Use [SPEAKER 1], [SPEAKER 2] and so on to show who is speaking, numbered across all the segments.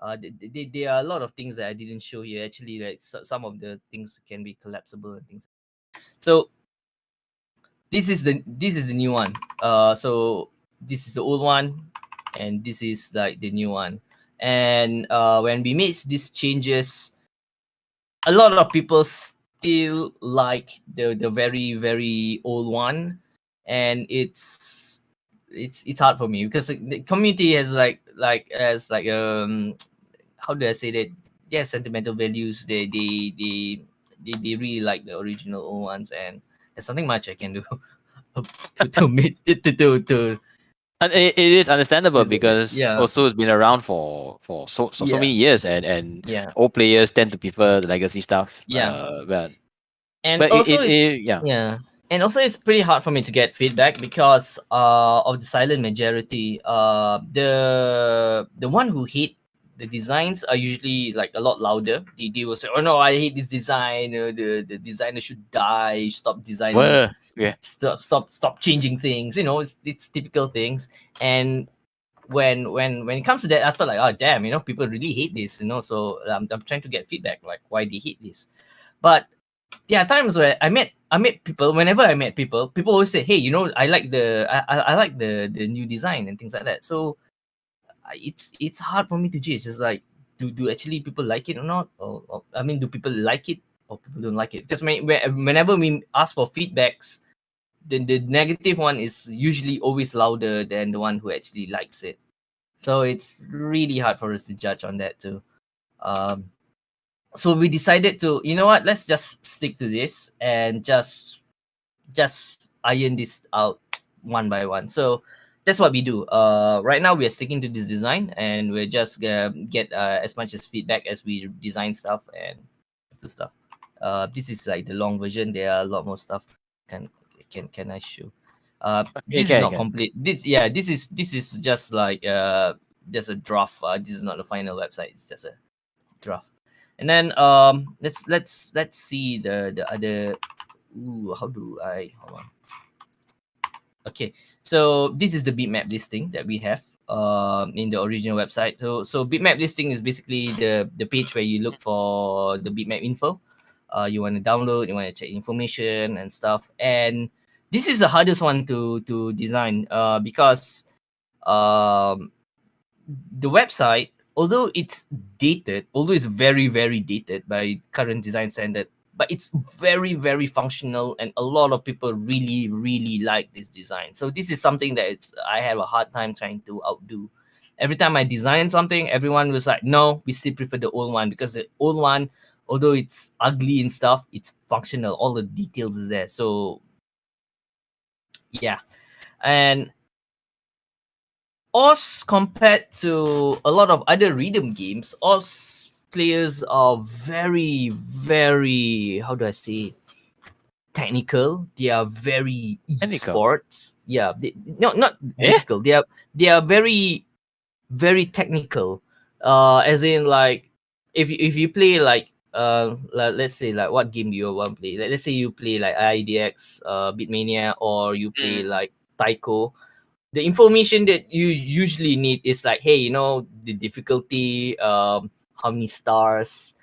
[SPEAKER 1] uh, there are a lot of things that I didn't show here. Actually, like some of the things can be collapsible and things. So this is the this is the new one. Uh, so this is the old one, and this is like the new one. And uh, when we made these changes, a lot of people still like the the very very old one, and it's it's it's hard for me because the community has like like as like um how do I say that? Yeah, sentimental values. They they they they, they really like the original old ones, and there's something much I can do to to meet to to, to
[SPEAKER 2] and it, it is understandable because yeah. also it's been around for for so so, yeah. so many years and and
[SPEAKER 1] yeah.
[SPEAKER 2] old players tend to prefer the legacy stuff.
[SPEAKER 1] Yeah.
[SPEAKER 2] Uh, but
[SPEAKER 1] and
[SPEAKER 2] but
[SPEAKER 1] also
[SPEAKER 2] it,
[SPEAKER 1] it's,
[SPEAKER 2] it, yeah.
[SPEAKER 1] yeah. And also it's pretty hard for me to get feedback because uh of the silent majority. Uh the the one who hate the designs are usually like a lot louder. They, they will say, "Oh no, I hate this design. Uh, the the designer should die. Stop designing.
[SPEAKER 2] Well, yeah.
[SPEAKER 1] Stop stop stop changing things. You know, it's it's typical things." And when when when it comes to that, I thought like, "Oh damn, you know, people really hate this." You know, so I'm I'm trying to get feedback like why they hate this. But there are times where I met I met people. Whenever I met people, people always say, "Hey, you know, I like the I, I, I like the the new design and things like that." So it's it's hard for me to judge. It's like, do do actually people like it or not? Or, or I mean, do people like it or people don't like it? Because when, whenever we ask for feedbacks, the the negative one is usually always louder than the one who actually likes it. So it's really hard for us to judge on that too. Um, so we decided to, you know what? Let's just stick to this and just just iron this out one by one. So that's what we do. Uh, right now we are sticking to this design, and we're just gonna get uh, as much as feedback as we design stuff and do stuff. Uh, this is like the long version. There are a lot more stuff. Can can can I show? Uh, this okay, is not okay. complete. This yeah, this is this is just like uh, just a draft. Uh, this is not the final website. It's just a draft. And then um, let's let's let's see the the other. Ooh, how do I hold on? Okay, so this is the beatmap listing that we have um, in the original website. So so beatmap listing is basically the the page where you look for the beatmap info. Uh, you want to download, you want to check information and stuff. And this is the hardest one to to design uh, because um, the website, although it's dated, although it's very very dated by current design standard, but it's very very functional and a lot of people really really like this design. So this is something that it's i have a hard time trying to outdo. Every time i design something everyone was like no we still prefer the old one because the old one although it's ugly and stuff it's functional. All the details is there. So yeah. And Osu compared to a lot of other rhythm games, Osu players are very, very how do I say technical. They are very sports. Yeah, they, no, not eh? technical. They are they are very, very technical. Uh, as in like if if you play like uh like, let's say like what game do you want to play? Like, let's say you play like IIDX, uh, Beatmania, or you play mm. like Taiko. The information that you usually need is like, hey, you know, the difficulty, um, how many stars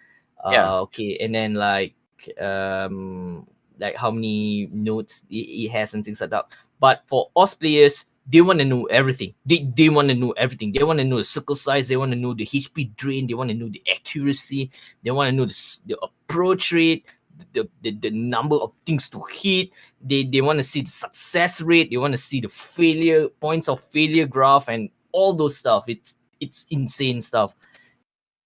[SPEAKER 1] uh, yeah. okay and then like um like how many notes it, it has and things like that. But for Osu players they want to know everything. They, they want to know everything. They want to know the circle size. They want to know the hp drain. They want to know the accuracy. They want to know the, the approach rate the, the, the number of things to hit. They they want to see the success rate. They want to see the failure points of failure graph and all those stuff. It's it's insane stuff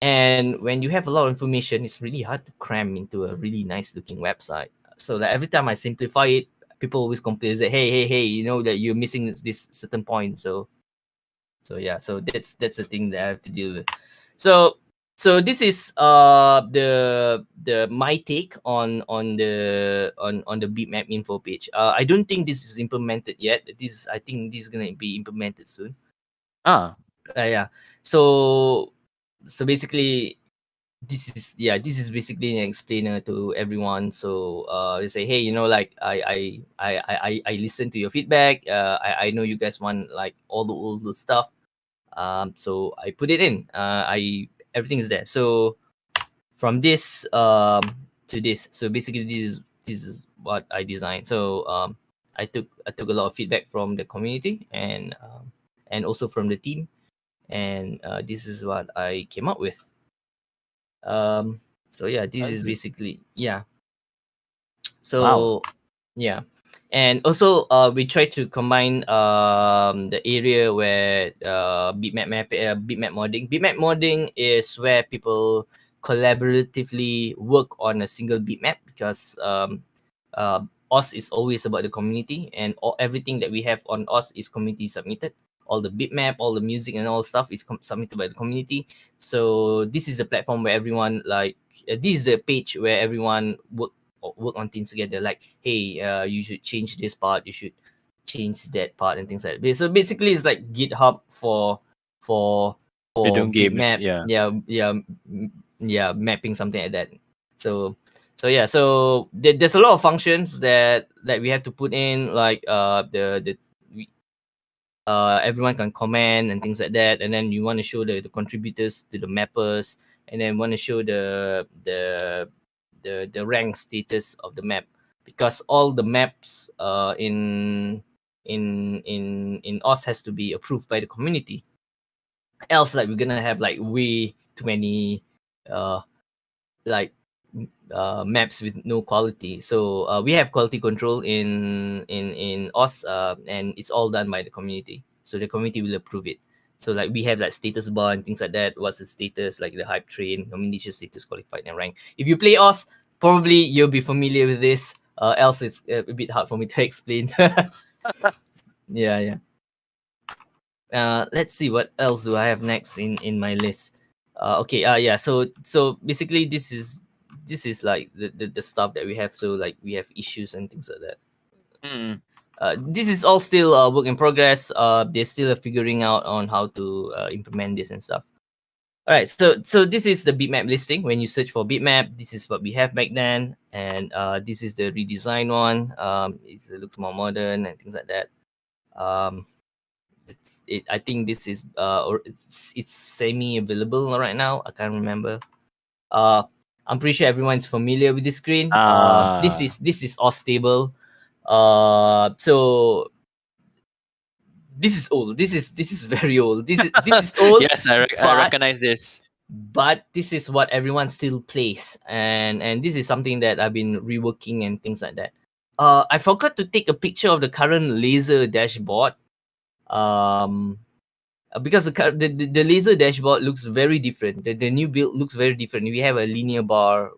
[SPEAKER 1] and when you have a lot of information, it's really hard to cram into a really nice looking website. So that every time I simplify it, people always complain that hey, hey, hey, you know that you're missing this certain point. So so yeah, so that's that's the thing that I have to deal with. So so this is uh the the my take on on the on on the beatmap info page. Uh, I don't think this is implemented yet. This I think this is gonna be implemented soon.
[SPEAKER 2] Ah,
[SPEAKER 1] uh, yeah. So so basically this is yeah this is basically an explainer to everyone. So uh they say hey you know like i i i i, I listen to your feedback. Uh I, I know you guys want like all the old stuff. Um so i put it in. Uh i everything is there. So from this um to this, so basically this is this is what I designed. So um I took I took a lot of feedback from the community and um, and also from the team, and uh, this is what I came up with. Um, so yeah, this is basically yeah. So wow. yeah, and also uh, we try to combine um the area where uh beatmap map uh, beatmap modding. Beatmap modding is where people collaboratively work on a single beatmap because um uh Osu is always about the community, and all, everything that we have on Osu is community submitted. All the beatmap, all the music, and all stuff is submitted by the community. So this is a platform where everyone like uh, this is a page where everyone work work on things together. Like, hey, uh, you should change this part. You should change that part and things like that. So basically, it's like GitHub for for for
[SPEAKER 2] games. Map, yeah,
[SPEAKER 1] yeah, yeah, yeah, mapping something like that. So so yeah so there, there's a lot of functions that that we have to put in like uh the the uh everyone can comment and things like that. And then you want to show the, the contributors to the mappers. And then want to show the the the the rank status of the map. Because all the maps uh in in in in Osu has to be approved by the community. Else like we're gonna have like way too many uh like uh, maps with no quality. So uh, we have quality control in in in Osu, uh, and it's all done by the community. So the community will approve it. So like we have like status bar and things like that. What's the status? Like the hype train, nomination status, qualified and rank. If you play Osu, probably you'll be familiar with this. Uh, else it's a bit hard for me to explain. yeah, yeah. Uh, let's see what else do I have next in in my list. Uh, okay. Uh, yeah. So so basically, this is this is like the, the, the stuff that we have so like we have issues and things like that.
[SPEAKER 2] Mm.
[SPEAKER 1] uh, this is all still a work in progress. Uh they're still figuring out on how to uh, implement this and stuff. All right so so this is the beatmap listing. When you search for beatmap this is what we have back then. And uh this is the redesigned one. Um it looks more modern and things like that. Um it's it i think this is uh or it's, it's semi available right now. I can't remember. Uh I'm pretty sure everyone's familiar with this screen. Uh, uh, this is this is all stable. Uh, so this is old. This is this is very old. This is this is old.
[SPEAKER 2] yes, I, re- I recognize this.
[SPEAKER 1] But this is what everyone still plays, and and this is something that I've been reworking and things like that. Uh, I forgot to take a picture of the current lazer dashboard. Um, because the, the the lazer dashboard looks very different. The, the new build looks very different. We have a linear bar,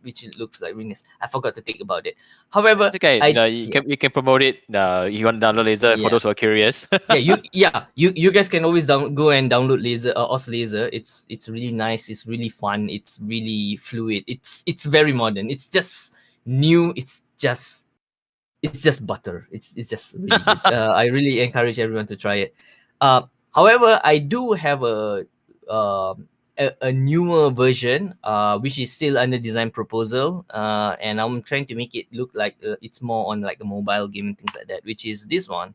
[SPEAKER 1] which looks like really I forgot to think about it. However,
[SPEAKER 2] it's okay. I, you, know, you yeah. can you can promote it. Uh, you want to download lazer yeah. for those who are curious.
[SPEAKER 1] yeah, you yeah you you guys can always down go and download lazer uh, Osu lazer. It's it's really nice. It's really fun. It's really fluid. It's it's very modern. It's just new. It's just it's just butter. It's it's just really good. uh, I really encourage everyone to try it. Uh, However, I do have a uh, a, a, newer version, uh, which is still under design proposal, uh, and I'm trying to make it look like uh, it's more on like a mobile game and things like that, which is this one.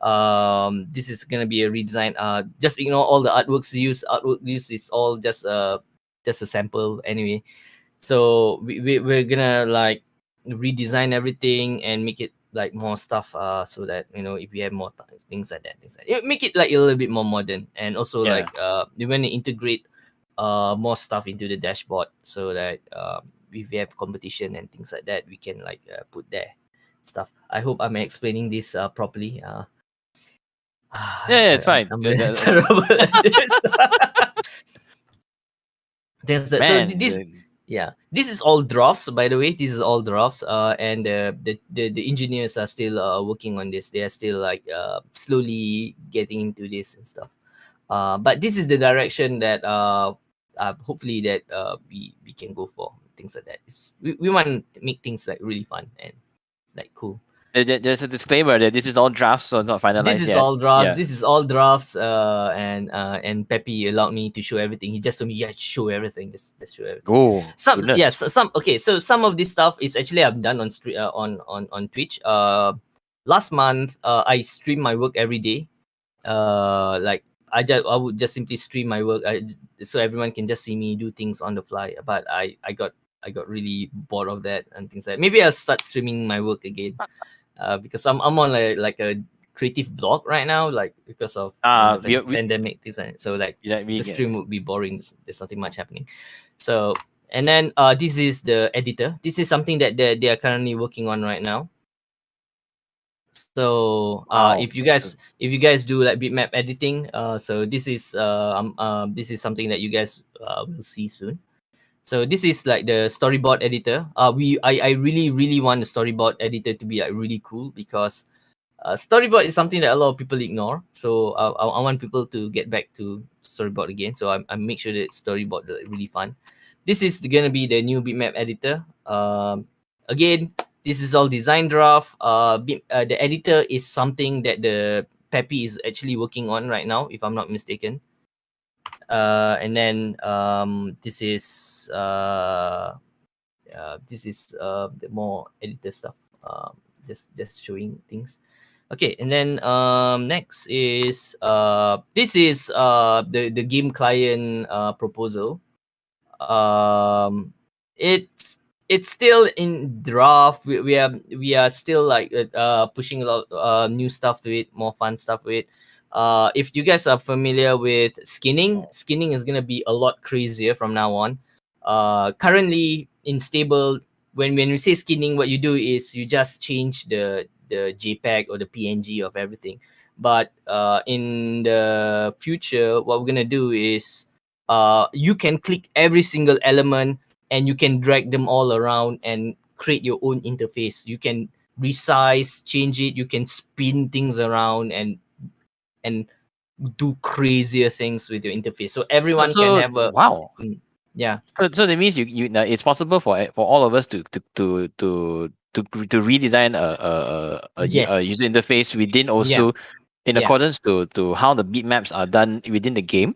[SPEAKER 1] Um, this is gonna be a redesign. Uh, just ignore all the artworks used. Artwork used is all just uh just a sample anyway. So we, we we're gonna like redesign everything and make it like more stuff uh so that you know if we have more th- things like that things like that. make it like a little bit more modern and also yeah. like uh we want to integrate uh more stuff into the dashboard so that uh, if we have competition and things like that we can like uh, put there stuff i hope i'm explaining this uh properly uh
[SPEAKER 2] yeah, yeah it's fine
[SPEAKER 1] i'm terrible at this Man, so this yeah. This is all drafts by the way. This is all drafts. Uh and uh, the, the the engineers are still uh, working on this. They are still like uh slowly getting into this and stuff. Uh but this is the direction that uh, uh hopefully that uh we we can go for things like that. It's, we, we want to make things like really fun and like cool
[SPEAKER 2] there's a disclaimer that this is all drafts, so not finalized.
[SPEAKER 1] This is
[SPEAKER 2] yet.
[SPEAKER 1] all drafts. Yeah. This is all drafts. Uh, and uh, and Peppy allowed me to show everything. He just told me, yeah, show everything. Just, just show everything.
[SPEAKER 2] Oh,
[SPEAKER 1] some yes, some okay. So some of this stuff is actually I've done on uh, on on on Twitch. Uh, last month, uh, I stream my work every day. Uh, like I just I would just simply stream my work I, so everyone can just see me do things on the fly. But I I got I got really bored of that and things like that. maybe I'll start streaming my work again. Uh, because I'm I'm on like like a creative block right now, like because of uh, you know, the we, pandemic design. So like yeah, the stream would be boring. There's nothing much happening. So and then uh, this is the editor. This is something that they, they are currently working on right now. So uh, if you guys if you guys do like beatmap editing, uh, so this is uh, um, uh, this is something that you guys uh, will see soon. So this is like the storyboard editor. Uh, we I, I really really want the storyboard editor to be like really cool because uh, storyboard is something that a lot of people ignore. So uh, I, I want people to get back to storyboard again. So I, I make sure that storyboard is really fun. This is gonna be the new beatmap editor. Um, again, this is all design draft. Uh, uh, the editor is something that the Peppy is actually working on right now, if I'm not mistaken. Uh, and then um, this is uh, uh, this is uh, the more editor stuff. Um, just just showing things. Okay, and then um, next is uh, this is uh, the the game client uh, proposal. Um, it's it's still in draft. We, we are we are still like uh, pushing a lot uh, new stuff to it, more fun stuff to it. Uh, if you guys are familiar with skinning, skinning is gonna be a lot crazier from now on. Uh, currently in stable, when when we say skinning, what you do is you just change the the JPEG or the PNG of everything. But uh, in the future, what we're gonna do is uh, you can click every single element and you can drag them all around and create your own interface. You can resize, change it. You can spin things around and and do crazier things with your interface. So everyone so, can have a
[SPEAKER 2] wow.
[SPEAKER 1] Mm, yeah.
[SPEAKER 2] So, so that means you you it's possible for for all of us to to to to to, to redesign a a, a, yes. a user interface within also yeah. in yeah. accordance to to how the beatmaps are done within the game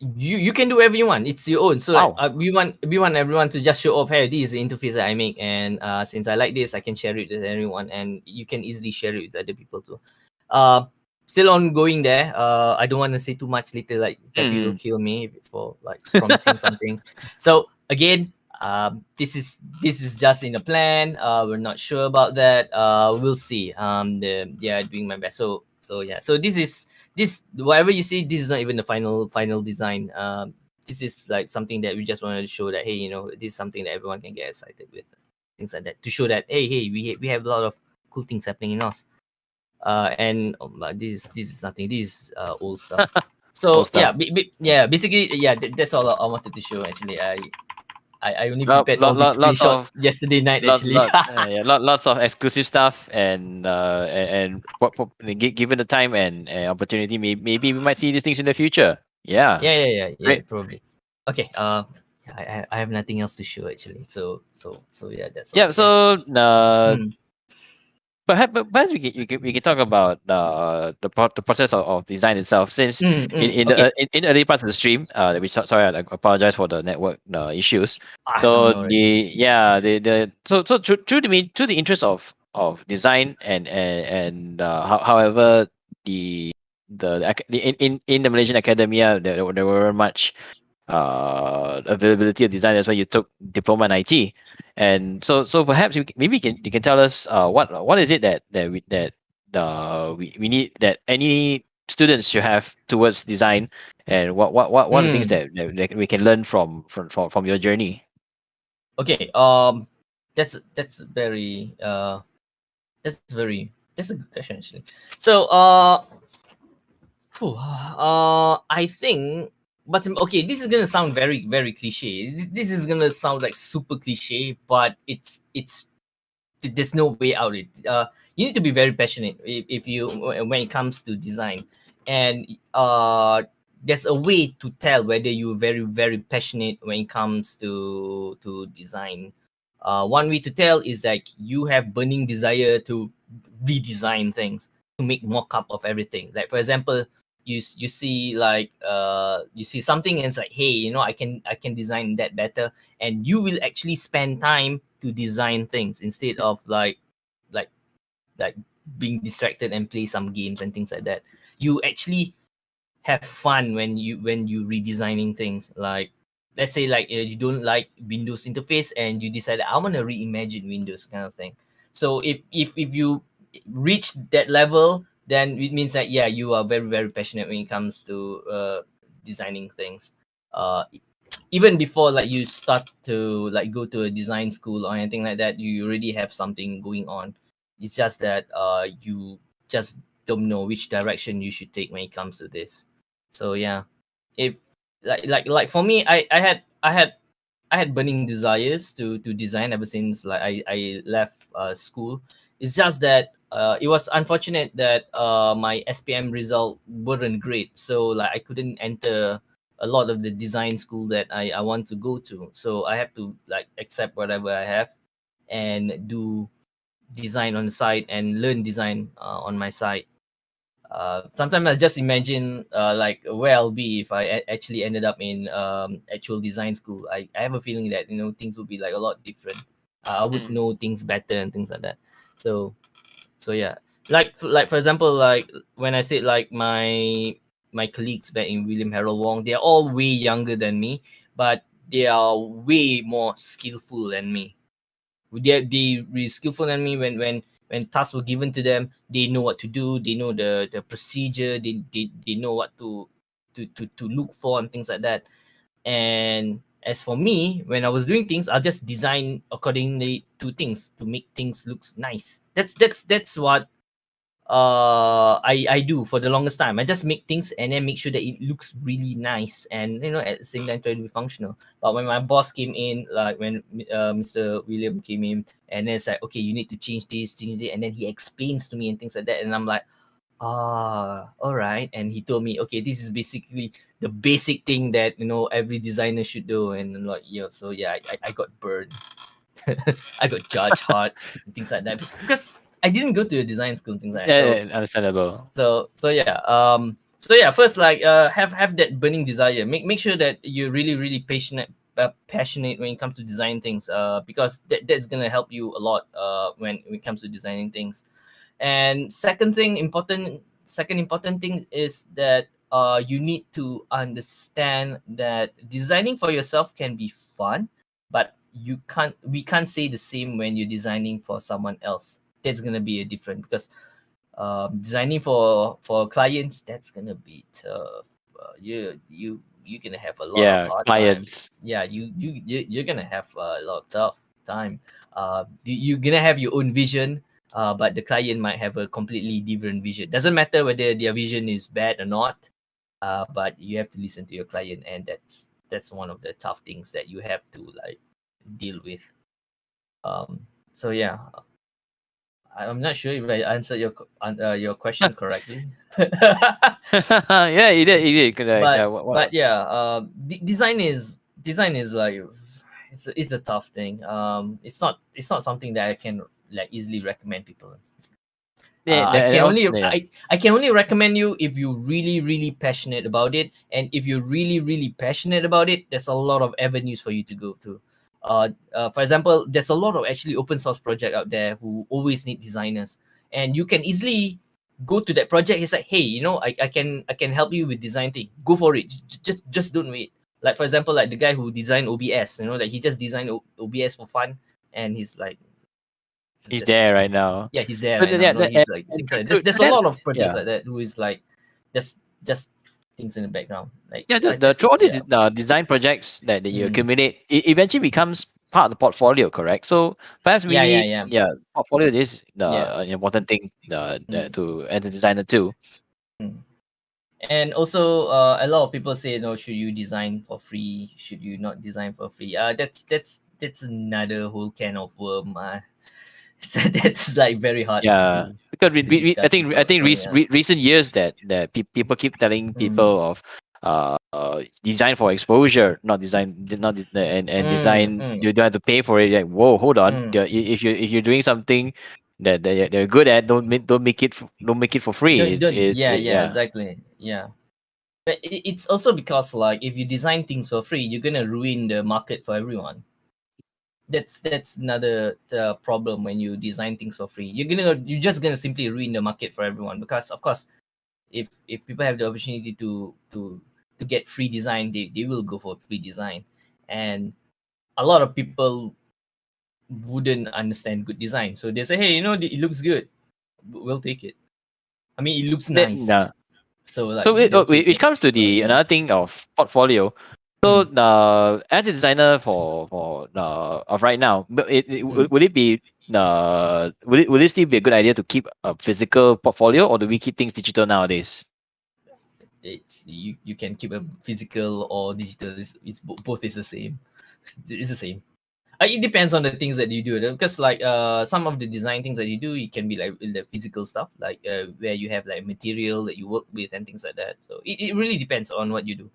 [SPEAKER 1] you you can do whatever you want. It's your own. So wow. like, uh, we want we want everyone to just show off, hey, this is the interface that I make, and uh, since I like this, I can share it with everyone, and you can easily share it with other people too. Uh, still ongoing there. Uh, I don't want to say too much later, like that mm. will kill me for like promising something. So again, um, this is this is just in the plan. Uh, we're not sure about that. Uh, we'll see. Um, the yeah, doing my best. So so yeah. So this is this whatever you see this is not even the final final design um this is like something that we just wanted to show that hey you know this is something that everyone can get excited with things like that to show that hey hey we we have a lot of cool things happening in Osu uh and um, this this is nothing this is uh old stuff so old stuff. yeah yeah basically yeah that's all I wanted to show actually i I, I only prepared lot, lot, lots of yesterday night lot, actually.
[SPEAKER 2] lot, uh, yeah, lot, lots of exclusive stuff and uh and, and given the time and, and opportunity, maybe, maybe we might see these things in the future. Yeah.
[SPEAKER 1] Yeah, yeah, yeah, yeah, Great. probably. Okay. Uh, I I have nothing else to show actually. So so so yeah, that's
[SPEAKER 2] yeah. So uh, mm perhaps, perhaps we can, we can, we can talk about uh, the the process of, of design itself. Since mm, mm, in in, okay. the, uh, in, in early parts of the stream, uh, we sorry, I apologize for the network uh, issues. so the yeah the the so so through, through the through the interest of of design and and and uh, however the the, the in, in in the Malaysian academia there, there were much uh, availability of design. That's why you took diploma in IT. And so, so perhaps you, maybe you can you can tell us uh, what what is it that that we that uh, we, we need that any students should have towards design, and what what what, what mm. are the things hmm. that, that we can learn from from from, from your journey.
[SPEAKER 1] Okay, um, that's that's very uh, that's very that's a good question actually. So uh, whew, uh, I think but okay, this is gonna sound very very cliche. This is gonna sound like super cliche, but it's it's there's no way out it. Uh, you need to be very passionate if, if you when it comes to design, and uh, there's a way to tell whether you're very very passionate when it comes to to design. Uh, one way to tell is like you have burning desire to redesign things to make mock up of everything. Like for example, you you see like uh you see something and it's like hey you know i can i can design that better. And you will actually spend time to design things instead of like like like being distracted and play some games and things like that. You actually have fun when you when you redesigning things. Like let's say like you don't like windows interface and you decide i want to reimagine windows kind of thing. So if if if you reach that level then it means that yeah you are very very passionate when it comes to uh, designing things. Uh even before like you start to like go to a design school or anything like that you already have something going on. It's just that uh you just don't know which direction you should take when it comes to this. So yeah. If like like like for me i i had i had i had burning desires to to design ever since like i i left uh school it's just that uh it was unfortunate that uh my spm result weren't great so like i couldn't enter a lot of the design school that i i want to go to so i have to like accept whatever i have and do design on the side and learn design uh, on my side uh, sometimes I just imagine uh, like where I'll be if I actually ended up in um, actual design school. I, I have a feeling that you know things would be like a lot different. Uh, I would mm. know things better and things like that. So, so yeah, like like for example, like when I said like my my colleagues back in William Harold Wong, they're all way younger than me, but they are way more skillful than me. They they really skillful than me when when when tasks were given to them, they know what to do, they know the the procedure, they they, they know what to, to to to look for and things like that. And as for me, when I was doing things, I'll just design accordingly to things to make things look nice. That's that's that's what uh I I do for the longest time. I just make things and then make sure that it looks really nice and you know at the same time try to be functional. But when my boss came in, like when uh, Mr. William came in, and then it's like, okay, you need to change this, change it, and then he explains to me and things like that, and I'm like, ah, all right. And he told me, okay, this is basically the basic thing that you know every designer should do, and I'm like, yeah, so yeah, I, I got burned. I got judged hard and things like that because I didn't go to a design school things like
[SPEAKER 2] yeah,
[SPEAKER 1] that.
[SPEAKER 2] So, yeah, understandable.
[SPEAKER 1] So so yeah. Um so yeah, first like uh have have that burning desire. Make make sure that you're really, really passionate uh, passionate when it comes to design things uh because that, that's gonna help you a lot uh when, when it comes to designing things. And second thing important second important thing is that uh you need to understand that designing for yourself can be fun, but you can't we can't say the same when you're designing for someone else that's gonna be a different because um, designing for for clients that's gonna be tough. Uh, you you you're gonna have a lot
[SPEAKER 2] yeah,
[SPEAKER 1] of
[SPEAKER 2] clients.
[SPEAKER 1] Time. Yeah, you you you you're gonna have a lot of tough time. Uh, you, you're gonna have your own vision. Uh, but the client might have a completely different vision. Doesn't matter whether their vision is bad or not. Uh, but you have to listen to your client, and that's that's one of the tough things that you have to like deal with. Um. So yeah, I'm not sure if I answered your uh, your question correctly.
[SPEAKER 2] yeah, you did. You did.
[SPEAKER 1] But, yeah, what, what? but yeah, uh, d- design is design is like it's a, it's a tough thing. Um, it's not it's not something that I can like easily recommend people. Yeah, uh, I can only yeah. I, I can only recommend you if you're really really passionate about it, and if you're really really passionate about it, there's a lot of avenues for you to go to. uh, uh, for example, there's a lot of actually open source project out there who always need designers, and you can easily go to that project. It's like, hey, you know, I, I can I can help you with design thing. Go for it. Just just don't wait. Like for example, like the guy who designed OBS, you know, that like he just designed o- OBS for fun, and he's like,
[SPEAKER 2] he's there right now.
[SPEAKER 1] Yeah, he's there. Right yeah, now. No, he's like, there's, there's a lot of projects yeah. like that who is like, just just things in the background. Like
[SPEAKER 2] yeah, the, the through all these yeah. uh, design projects that, that you mm. accumulate, it eventually becomes part of the portfolio, correct? So perhaps we
[SPEAKER 1] yeah, yeah, yeah.
[SPEAKER 2] yeah, portfolio is the yeah. important thing uh, mm. to as a designer too.
[SPEAKER 1] Mm. And also, uh, a lot of people say, "No, should you design for free? Should you not design for free?" Uh, that's that's that's another whole can of worm. Uh, so that's like very hard.
[SPEAKER 2] Yeah, because we, we, I think I think re- re- recent years that that pe- people keep telling people mm. of uh, uh, design for exposure, not design, not and and mm, design. Mm. You don't have to pay for it. Like, whoa, hold on. Mm. If you if you're doing something that they they're good at, don't make don't make it don't make it for free.
[SPEAKER 1] Don't, it's, don't, it's, yeah, it, yeah, yeah, exactly. Yeah. But it's also because like if you design things for free, you're gonna ruin the market for everyone that's that's another uh, problem when you design things for free. You're gonna you're just gonna simply ruin the market for everyone because of course if if people have the opportunity to to to get free design, they, they will go for free design. And a lot of people wouldn't understand good design. So they say, hey, you know, it looks good. We'll take it. I mean, it looks nice.
[SPEAKER 2] Yeah.
[SPEAKER 1] So like,
[SPEAKER 2] so it, it, it comes to the another thing of portfolio. So uh, as a designer for for uh, of right now, it, it mm. would it be uh would it would it still be a good idea to keep a physical portfolio or do we keep things digital nowadays?
[SPEAKER 1] It's you, you can keep a physical or digital. It's, it's both is the same. It's the same. Uh, it depends on the things that you do because like uh some of the design things that you do it can be like the physical stuff like uh, where you have like material that you work with and things like that so it, it really depends on what you do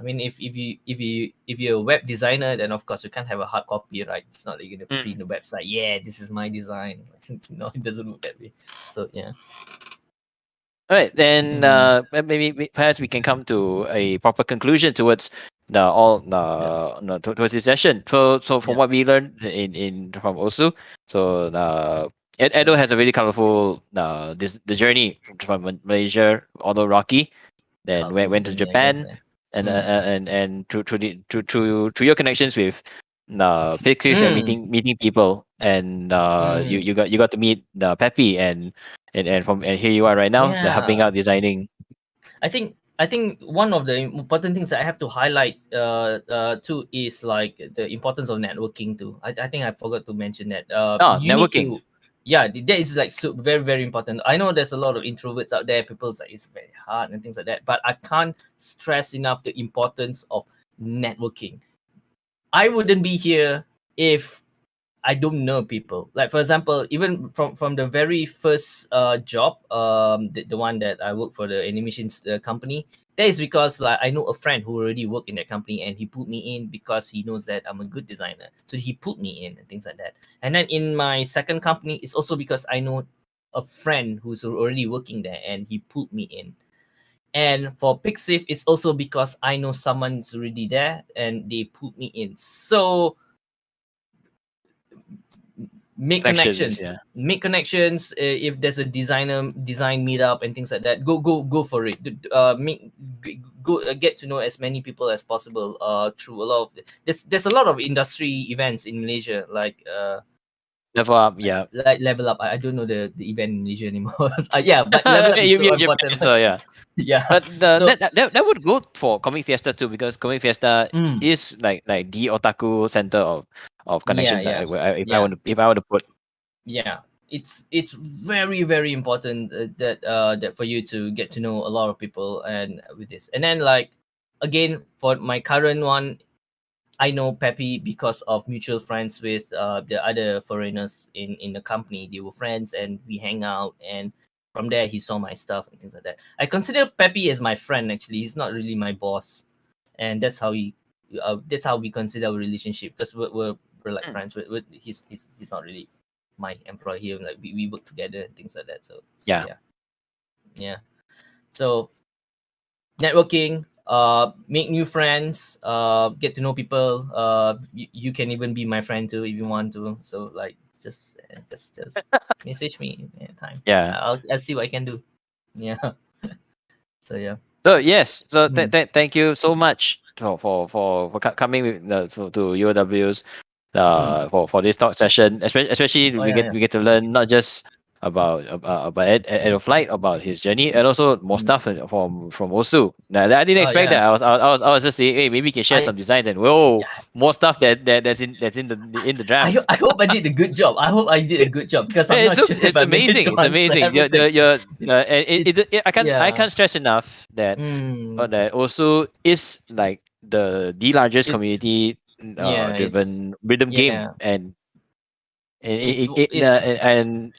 [SPEAKER 1] i mean if, if you if you if you're a web designer then of course you can't have a hard copy right it's not like you're gonna mm. print the website yeah this is my design no it doesn't look that way so yeah
[SPEAKER 2] all right, then mm. uh, maybe perhaps we can come to a proper conclusion towards the all the yeah. no, towards this session. So so from yeah. what we learned in in from Osu, so uh, Ed, Edo has a really colorful uh this the journey from Malaysia, although rocky, then went went to Japan, and, mm. uh, and and to to the to to to your connections with uh Pixiv mm. and meeting meeting people and uh mm. you you got you got to meet the Peppy and and and from and here you are right now, yeah. helping out designing.
[SPEAKER 1] I think I think one of the important things that I have to highlight uh, uh, too is like the importance of networking too. I, I think I forgot to mention that. Uh,
[SPEAKER 2] oh, networking.
[SPEAKER 1] To, yeah, that is like so very very important. I know there's a lot of introverts out there. People say it's very hard and things like that, but I can't stress enough the importance of networking. I wouldn't be here if I don't know people. Like for example, even from from the very first uh job, um, the, the one that I work for the animation uh, company, that is because like I know a friend who already worked in that company and he put me in because he knows that I'm a good designer. So he put me in and things like that. And then in my second company, it's also because I know a friend who's already working there and he put me in. And for Pixiv, it's also because I know someone's already there and they put me in. So make connections, connections. yeah. make connections uh, if there's a designer design meetup and things like that go go go for it. Uh make go uh, get to know as many people as possible uh through a lot of there's there's a lot of industry events in malaysia like uh
[SPEAKER 2] level up yeah.
[SPEAKER 1] like level up. I, I don't know the, the event in malaysia anymore. Uh, yeah but level up is so important.
[SPEAKER 2] so yeah.
[SPEAKER 1] Yeah.
[SPEAKER 2] But the, so, that, that, that would go for comic fiesta too because comic fiesta mm. is like like the otaku center of of connections. Yeah, yeah. if yeah. I want to, if I want to put,
[SPEAKER 1] yeah, it's it's very very important uh, that uh that for you to get to know a lot of people and with this, and then like again for my current one, I know Peppy because of mutual friends with uh the other foreigners in in the company. They were friends and we hang out and from there he saw my stuff and things like that. I consider Peppy as my friend actually. He's not really my boss, and that's how he. Uh, that's how we consider our relationship because we're, we're we're like mm. friends with, with he's he's he's not really my employee. Here like we, we work together and things like that so, so
[SPEAKER 2] yeah.
[SPEAKER 1] yeah. Yeah. So networking uh make new friends uh get to know people uh you, you can even be my friend too if you want to. So like just just just message me anytime.
[SPEAKER 2] Yeah.
[SPEAKER 1] I'll, I'll see what i can do. Yeah. So yeah.
[SPEAKER 2] So yes. So th- mm. th- thank you so much for for for, for coming with the, to, to UOW's uh, mm. for for this talk session. Especially, especially oh, we yeah, get yeah. we get to learn not just about about, about Ed, Ed of Flight, about his journey, and also more mm. stuff from from Osu. Now, I didn't oh, expect oh, yeah. that. I was, I was I was just saying, hey, maybe we can share I, some designs, and whoa, more stuff that, that that's in that's in the in the draft.
[SPEAKER 1] I, I hope I did a good job. I hope I did a good job because I'm
[SPEAKER 2] it
[SPEAKER 1] not
[SPEAKER 2] looks,
[SPEAKER 1] sure
[SPEAKER 2] it's amazing. It's amazing. You're, you're, you're, uh, it, it, it, I can't I can't stress enough that mm. that Osu is like the the largest it's, community uh, yeah, driven rhythm yeah. game and and it, it, it uh, and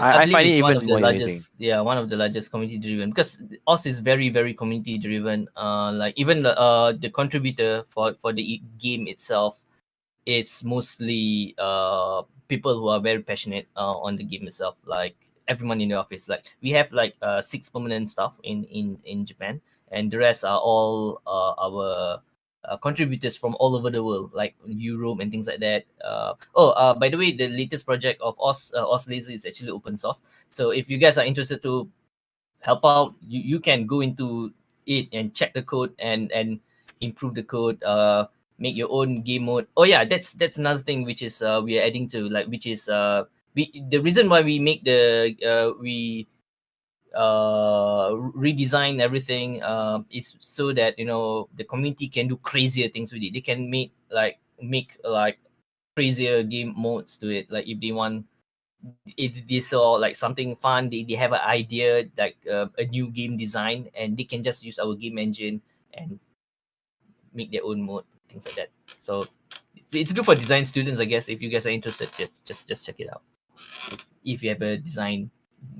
[SPEAKER 2] I, I, find it even more
[SPEAKER 1] largest,
[SPEAKER 2] amazing.
[SPEAKER 1] Yeah, one of the largest community driven because Osu is very very community driven. Uh, like even the uh the contributor for for the game itself, it's mostly uh people who are very passionate uh, on the game itself. Like everyone in the office, like we have like uh six permanent staff in in in Japan, and the rest are all uh our uh, contributors from all over the world, like Europe and things like that. Uh, oh, uh, by the way, the latest project of Osu uh, Osu Lazer is actually open source. So if you guys are interested to help out, you, you can go into it and check the code and and improve the code. Uh, make your own game mode. Oh yeah, that's that's another thing which is uh we are adding to like which is uh we the reason why we make the uh we uh redesign everything uh is so that you know the community can do crazier things with it. They can make like make like crazier game modes to it. Like if they want if they saw like something fun, they, they have an idea like uh, a new game design and they can just use our game engine and make their own mode things like that. So it's, it's good for design students, I guess. If you guys are interested, just just just check it out. If you have a design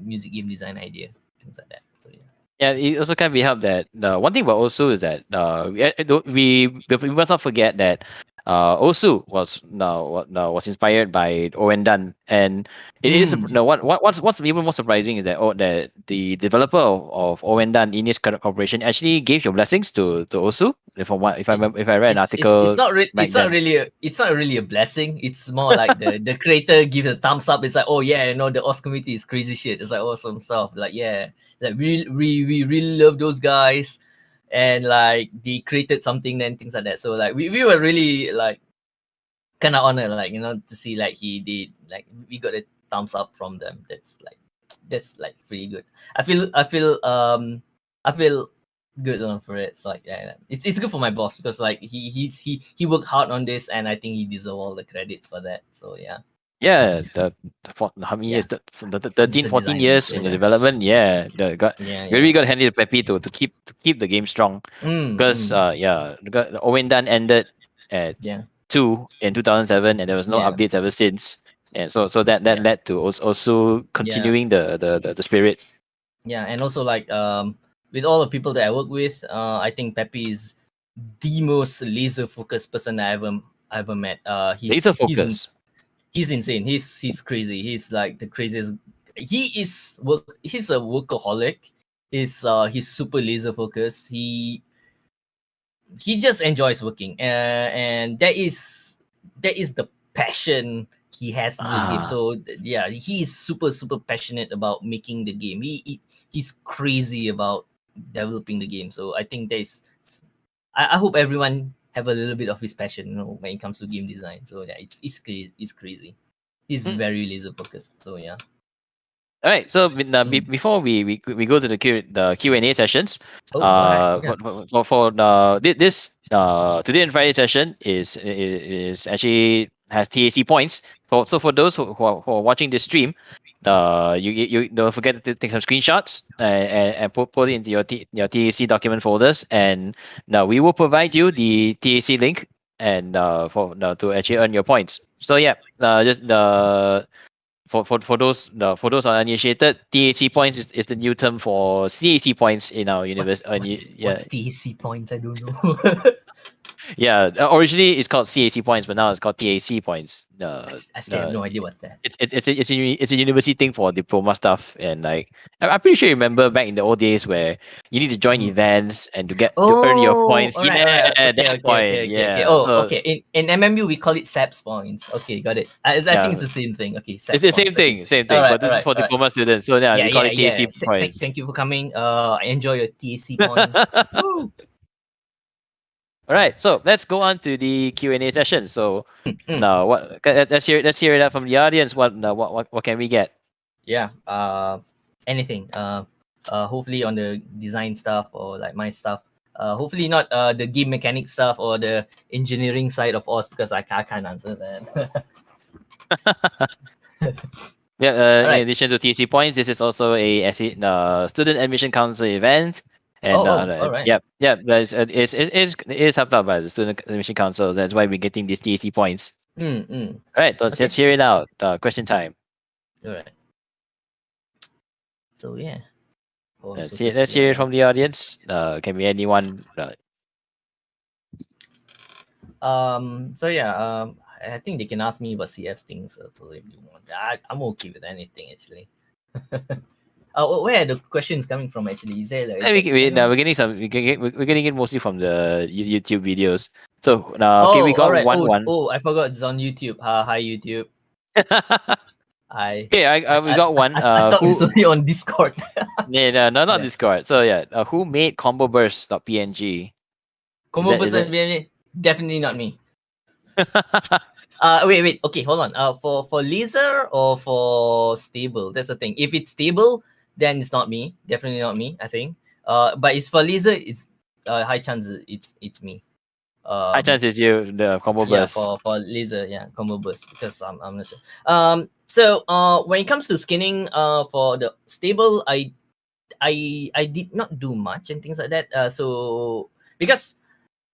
[SPEAKER 1] music game design idea, things like that. So yeah.
[SPEAKER 2] Yeah, it also can be helped that uh, one thing about also is that uh, we, we we must not forget that uh, Osu was no, no was inspired by Ouendan, and it mm. is hmm. no what what what's what's even more surprising is that oh, that the developer of, of Owen Dunn iNiS Corporation actually gave your blessings to to Osu. If I if I remember, if I read an article,
[SPEAKER 1] it's, it's not re- it's then. not really a, it's not really a blessing. It's more like the the creator gives a thumbs up. It's like oh yeah, you know the Osu community is crazy shit. It's like awesome stuff. Like yeah, like we we we really love those guys and like they created something and things like that. So like we, we were really like kind of honored, like you know, to see like he did like we got a thumbs up from them. That's like that's like pretty good. I feel I feel um I feel good on for it. So like yeah, it's it's good for my boss because like he he he he worked hard on this and I think he deserves all the credits for that. So yeah.
[SPEAKER 2] Yeah, the, the how many yeah. years? The, the, the 13, 14 years in the development. Yeah, the got yeah, yeah. really got handy to Peppy to, to keep to keep the game strong. Mm, because mm. uh yeah, the, Ouendan ended at
[SPEAKER 1] yeah
[SPEAKER 2] two in two thousand seven, and there was no updates ever since. And so so that that led to also, continuing the, the the the spirit.
[SPEAKER 1] Yeah, and also like um with all the people that I work with, uh I think Peppy is the most laser focused person I ever I ever met. Uh,
[SPEAKER 2] he's, laser focused
[SPEAKER 1] he's insane. He's he's crazy. He's like the craziest. He is work. He's a workaholic. He's uh he's super laser focused. He he just enjoys working. Uh, and that is that is the passion he has in ah. the game. Ah. So yeah, he is super super passionate about making the game. He, he he's crazy about developing the game. So I think there's I, I hope everyone have a little bit of his passion, you know, when it comes to game design. So yeah, it's it's crazy. It's crazy. He's mm. very laser focused. So yeah.
[SPEAKER 2] All right. So uh, be, before we, we we go to the Q the Q and A sessions, oh, uh, right. for, for, uh, this uh today and Friday session is is actually has TAC points. So so for those who, who, are, who are watching this stream, uh, you, you don't forget to take some screenshots and, and, and put, put it into your, T, your TAC document folders. And now we will provide you the TAC link and uh, for uh, to actually earn your points. So yeah, uh, just the for, for, for those the for those uninitiated, TAC points is, is the new term for CAC points in our universe.
[SPEAKER 1] What's,
[SPEAKER 2] uh,
[SPEAKER 1] what's, yeah. what's TAC points? I don't know.
[SPEAKER 2] yeah, uh, originally it's called CAC points, but now it's called TAC points.
[SPEAKER 1] Uh, I, still uh, have no idea what's that.
[SPEAKER 2] It's it's it's a, it's a, it's a university thing for diploma stuff, and like I'm pretty sure you remember back in the old days where you need to join mm. events and to get oh, to earn your oh, points. Right, yeah, right. Okay, that okay, point. Okay, yeah.
[SPEAKER 1] Oh, so, okay. In in MMU we call it SAPS points. Okay, got it. I, I yeah. think it's the same thing. Okay,
[SPEAKER 2] SAPS it's the same thing, same thing. Right, but this is for diploma students, so yeah, yeah we call it TAC points.
[SPEAKER 1] Thank you for coming. Uh, enjoy your TAC points.
[SPEAKER 2] All right, so let's go on to the Q and A session. So now, what? Let's hear. Let's hear that from the audience. What? What? What? What can we get?
[SPEAKER 1] Yeah. Uh, anything. Uh, uh, hopefully on the design stuff or like my stuff. Uh, hopefully not uh the game mechanic stuff or the engineering side of us because I, I can't answer that.
[SPEAKER 2] yeah. Uh, right. In addition to TC points, this is also a uh, student admission council event. And oh, uh, oh, all right. yeah, yeah, it's, it's, it's, it's helped out by the Student Admission Council. That's why we're getting these TAC points.
[SPEAKER 1] Mm, mm. All
[SPEAKER 2] right, let's, okay. let's hear it out. Uh, question time.
[SPEAKER 1] All right. So, yeah.
[SPEAKER 2] Oh, let's, so hear, let's hear it from the audience. Uh, can be anyone. Uh,
[SPEAKER 1] um. So yeah. Um. I think they can ask me about CF things. So if you want, I, I'm okay with anything actually. Uh, where are the questions coming from? Actually, is there like?
[SPEAKER 2] Yeah, we, we, no, we're getting some. We get, we're getting it mostly from the YouTube videos. So now, uh, okay, we oh, got right. one
[SPEAKER 1] oh,
[SPEAKER 2] one.
[SPEAKER 1] Oh, I forgot it's on YouTube. Uh, hi YouTube. I
[SPEAKER 2] okay, I, I we got one.
[SPEAKER 1] I, I,
[SPEAKER 2] uh,
[SPEAKER 1] thought
[SPEAKER 2] who,
[SPEAKER 1] it's only on Discord.
[SPEAKER 2] yeah, no, no, not
[SPEAKER 1] Yeah.
[SPEAKER 2] Discord. So yeah, uh, who made combo burst.png?
[SPEAKER 1] Combo person, definitely not me. Uh, wait, wait. Okay, hold on. Uh, for for laser or for stable? That's the thing. If it's stable, then it's not me. Definitely not me. I think. Uh, but it's for lazer. It's uh high chances it's it's me. Um,
[SPEAKER 2] High chance is you, the combo
[SPEAKER 1] yeah,
[SPEAKER 2] burst.
[SPEAKER 1] for for lazer, yeah, combo burst because I'm I'm not sure. Um, so uh, when it comes to skinning, uh, for the stable, I I I did not do much and things like that. Uh, so because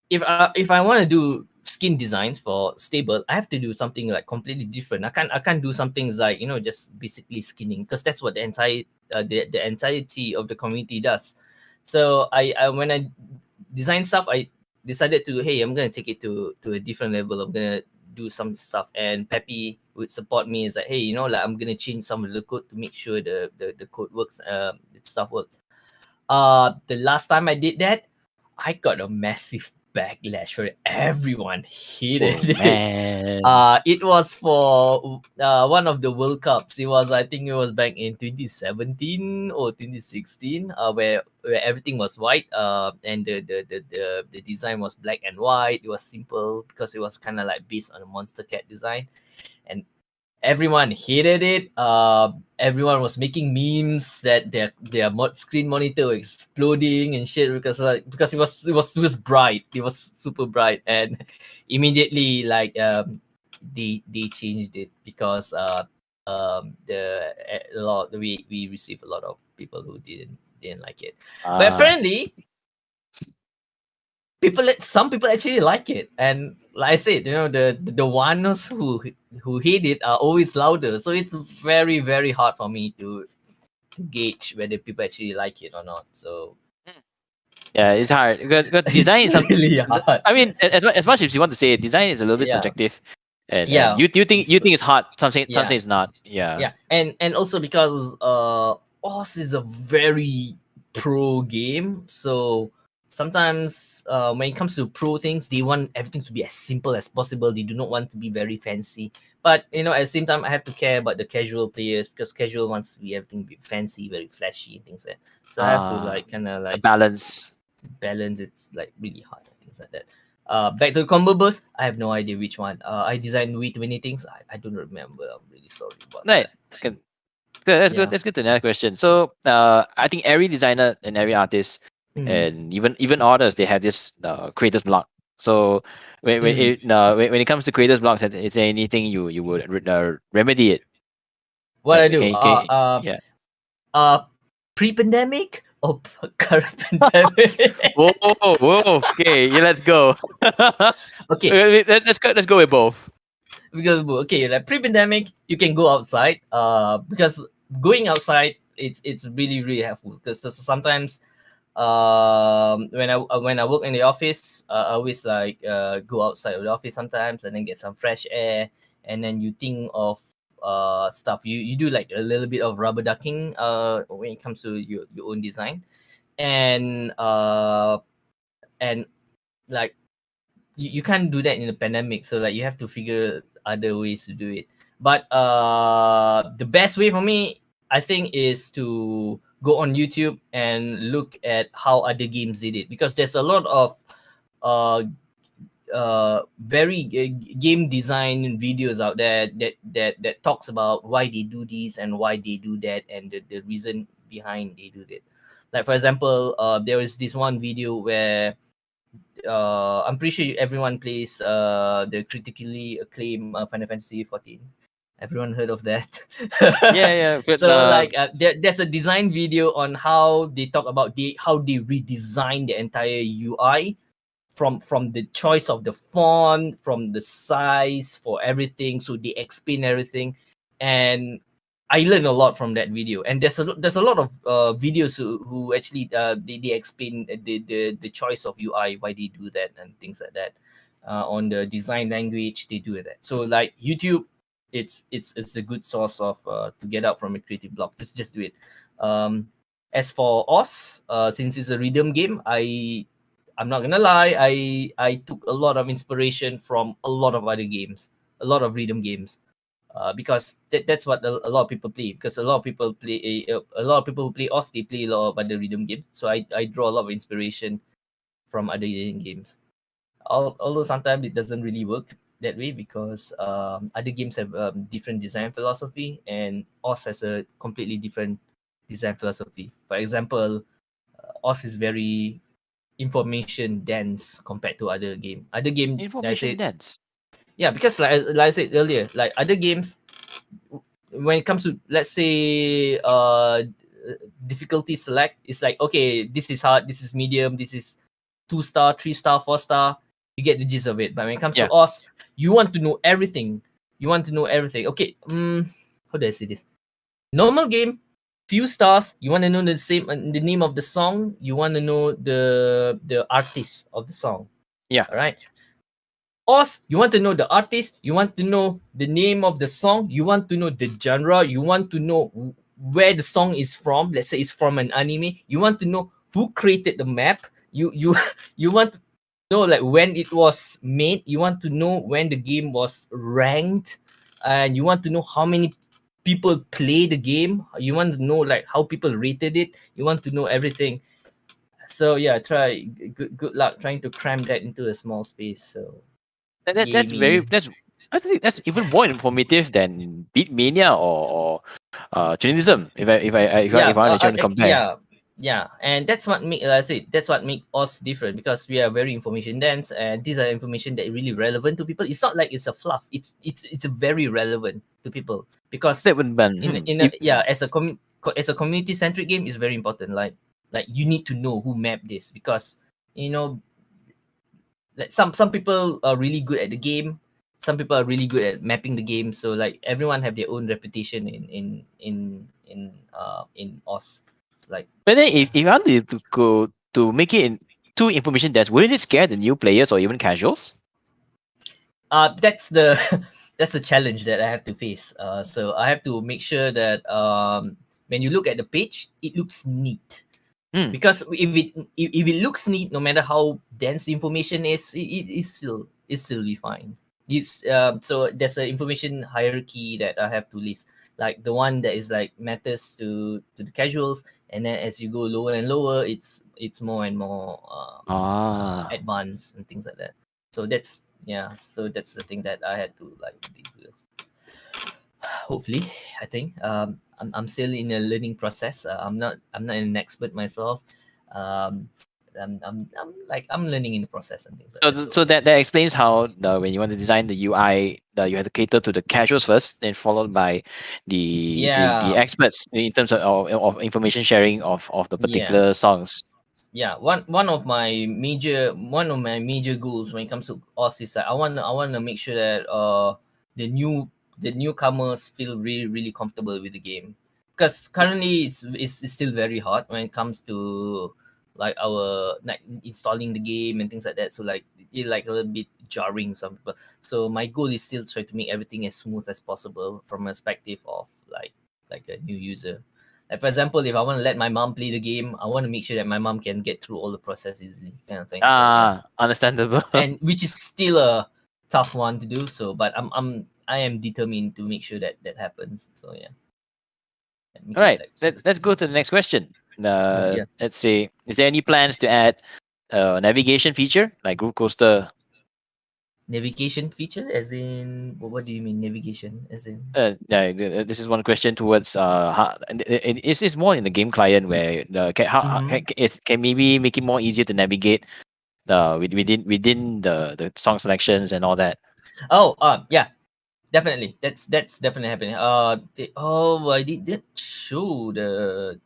[SPEAKER 1] if I if I want to do skin designs for stable, I have to do something like completely different. I can't I can't do some things like you know just basically skinning because that's what the entire uh, the the entirety of the community does. So I, I when I design stuff, I decided to hey I'm gonna take it to to a different level. I'm gonna do some stuff and Peppy would support me is like hey you know like I'm gonna change some of the code to make sure the the, the code works um the stuff works. Uh the last time I did that, I got a massive backlash for. Everyone hated
[SPEAKER 2] Oh,
[SPEAKER 1] it. Uh, it was for uh, one of the World Cups. It was, I think, it was back in 2017 or 2016, uh, where where everything was white. Uh, and the the, the the the design was black and white. It was simple because it was kind of like based on a Monstercat design, and everyone hated it. Uh, everyone was making memes that their their mod- screen monitor was exploding and shit because like because it was it was it was bright. It was super bright, and immediately like um they they changed it because uh um the a lot we we received a lot of people who didn't didn't like it but
[SPEAKER 2] Ah.
[SPEAKER 1] apparently people some people actually like it and like i said you know the the, ones who who hate it are always louder so it's very very hard for me to to gauge whether people actually like it or not so
[SPEAKER 2] yeah, it's hard. good, because design is something.
[SPEAKER 1] really hard
[SPEAKER 2] I mean, as much, as much as you want to say it, design is a little bit
[SPEAKER 1] Yeah.
[SPEAKER 2] subjective. And,
[SPEAKER 1] Yeah.
[SPEAKER 2] and you you think you think it's hard. something
[SPEAKER 1] Yeah.
[SPEAKER 2] say it's not. Yeah.
[SPEAKER 1] yeah and and also because uh Osu is a very pro game so sometimes uh when it comes to pro things they want everything to be as simple as possible they do not want to be very fancy but you know at the same time i have to care about the casual players because casual wants to be everything be fancy very flashy and things like that so i have to
[SPEAKER 2] Ah,
[SPEAKER 1] like kind of like
[SPEAKER 2] balance.
[SPEAKER 1] balance it's like really hard and things like that uh back to the combo burst i have no idea which one uh i designed way too many things i, I don't remember i'm really sorry about
[SPEAKER 2] Right.
[SPEAKER 1] that
[SPEAKER 2] Good. Good, That's
[SPEAKER 1] Yeah.
[SPEAKER 2] good. That's good to another question. So, uh, I think every designer and every artist
[SPEAKER 1] Mm.
[SPEAKER 2] and even even authors they have this uh, creators block. So when when
[SPEAKER 1] Mm.
[SPEAKER 2] it uh, when, when it comes to creators blocks, is there anything you you would uh, remedy it?
[SPEAKER 1] what I do?
[SPEAKER 2] can you-
[SPEAKER 1] uh,
[SPEAKER 2] can-
[SPEAKER 1] uh,
[SPEAKER 2] yeah.
[SPEAKER 1] uh, pre-pandemic or current pandemic?
[SPEAKER 2] Whoa, whoa, okay, yeah, let's go.
[SPEAKER 1] okay,
[SPEAKER 2] Okay, let- let's go. Let's go with both.
[SPEAKER 1] because okay, like pre-pandemic, you can go outside. Uh, because going outside, it's it's really really helpful because sometimes, um, when I uh, when I work in the office, I always like uh go outside of the office sometimes and then get some fresh air, and then you think of uh stuff. You you do like a little bit of rubber ducking uh when it comes to your your own design, and uh and like you, you can't do that in a pandemic so like you have to figure other ways to do it but uh the best way for me i think is to go on youtube and look at how other games did it. Because there's a lot of uh uh very g- game design videos out there that that that talks about why they do this and why they do that and the, the reason behind they do that like for example uh there was this one video where uh i'm pretty sure everyone plays uh the critically acclaimed uh, final fantasy 14 everyone heard of that.
[SPEAKER 2] Yeah, yeah. But,
[SPEAKER 1] so
[SPEAKER 2] uh,
[SPEAKER 1] like uh, there, there's a design video on how they talk about the how they redesign the entire ui from from the choice of the font from the size for everything so they explain everything. And i learned a lot from that video. And there's a there's a lot of uh, videos who, who actually uh, they, they explain the, the the choice of ui why they do that and things like that uh, on the design language they do that. So like youtube it's it's it's a good source of uh, to get out from a creative block just just do it um as for Osu uh since it's a rhythm game i i'm not gonna lie i i took a lot of inspiration from a lot of other games a lot of rhythm games uh, because that, that's what a, a, lot of people play. Because a lot of people play a, a lot of people who play Osu, they play a lot of other rhythm games. So I, I draw a lot of inspiration from other games. Although sometimes it doesn't really work that way because um, other games have um, different design philosophy and Osu has a completely different design philosophy. For example, uh, Osu is very information dense compared to other game. Other game
[SPEAKER 2] information said, dense.
[SPEAKER 1] Yeah, because like like I said earlier, like other games, when it comes to let's say uh difficulty select, it's like okay, this is hard, this is medium, this is two star, three star, four star. You get the gist of it. But when it comes yeah. to us, you want to know everything. You want to know everything. Okay, um, how do I say this? Normal game, few stars. You want to know the same uh, the name of the song. You want to know the the artist of the song.
[SPEAKER 2] Yeah.
[SPEAKER 1] All right Us, you want to know the artist. You want to know the name of the song. You want to know the genre. You want to know where the song is from. Let's say it's from an anime. You want to know who created the map. You you you want to know like when it was made you want to know when the game was ranked and you want to know how many people play the game. You want to know like how people rated it. You want to know everything. So yeah try good, good luck trying to cram that into a small space so.
[SPEAKER 2] That, that that's very that's I think that's even more informative than Beatmania or, or uh Journalism. If I if I if yeah, I, if I want to uh, compare.
[SPEAKER 1] Yeah, yeah and that's what make like i say that's what make us different because we are very information dense and these are information that really relevant to people. It's not like it's a fluff. It's it's it's very relevant to people because
[SPEAKER 2] in,
[SPEAKER 1] in a, yeah as a com- as a community centric game is very important. Like like you need to know who mapped this because you know like some some people are really good at the game. Some people are really good at mapping the game. So like everyone have their own reputation in in in in uh in Osu like.
[SPEAKER 2] But then, if, if you want to go to make it in two information dense, wouldn't it scare the new players or even casuals?
[SPEAKER 1] Uh, that's the that's the challenge that I have to face. Uh, so I have to make sure that um, when you look at the page, it looks neat. Mm. Because if it if, if it looks neat, no matter how dense the information is, it, it is still it still be fine. It's um, so there's an information hierarchy that I have to list. Like the one that is like matters to to the casuals, and then as you go lower and lower it's it's more and more um,
[SPEAKER 2] ah.
[SPEAKER 1] advanced and things like that. So that's yeah so that's the thing that i had to like deal with. Hopefully i think um i'm, I'm still in a learning process. Uh, i'm not i'm not an expert myself. Um I'm, I'm, I'm like I'm learning in the process and things like
[SPEAKER 2] so,
[SPEAKER 1] that. So,
[SPEAKER 2] so that that explains how the when you want to design the UI, the, you have to cater to the casuals first, then followed by the yeah. the, the experts in terms of, of, of information sharing of, of the particular yeah. songs.
[SPEAKER 1] Yeah, one one of my major one of my major goals when it comes to us is that I want I want to make sure that uh the new the newcomers feel really really comfortable with the game because currently it's, it's it's still very hard when it comes to like our like installing the game and things like that. So like it like a little bit jarring some people. So my goal is still try to make everything as smooth as possible from a perspective of like like a new user. Like for example, if I want to let my mom play the game, I want to make sure that my mom can get through all the process easily, kind of thing.
[SPEAKER 2] Ah, so, understandable.
[SPEAKER 1] and which is still a tough one to do. So, but I'm I'm I am determined to make sure that that happens. So yeah.
[SPEAKER 2] All right, like, Let, let's go to the next question. Uh, yeah. Let's see. Is there any plans to add a navigation feature like Groove Coaster?
[SPEAKER 1] Navigation feature, as in what do you mean navigation? As in
[SPEAKER 2] uh, yeah, this is one question towards uh, how, it's, it's more in the game client where the can, how, mm-hmm. can, is, can maybe make it more easier to navigate the within within the the song selections and all that.
[SPEAKER 1] Oh, uh, yeah, definitely. That's that's definitely happening. Uh they, oh i did, did show the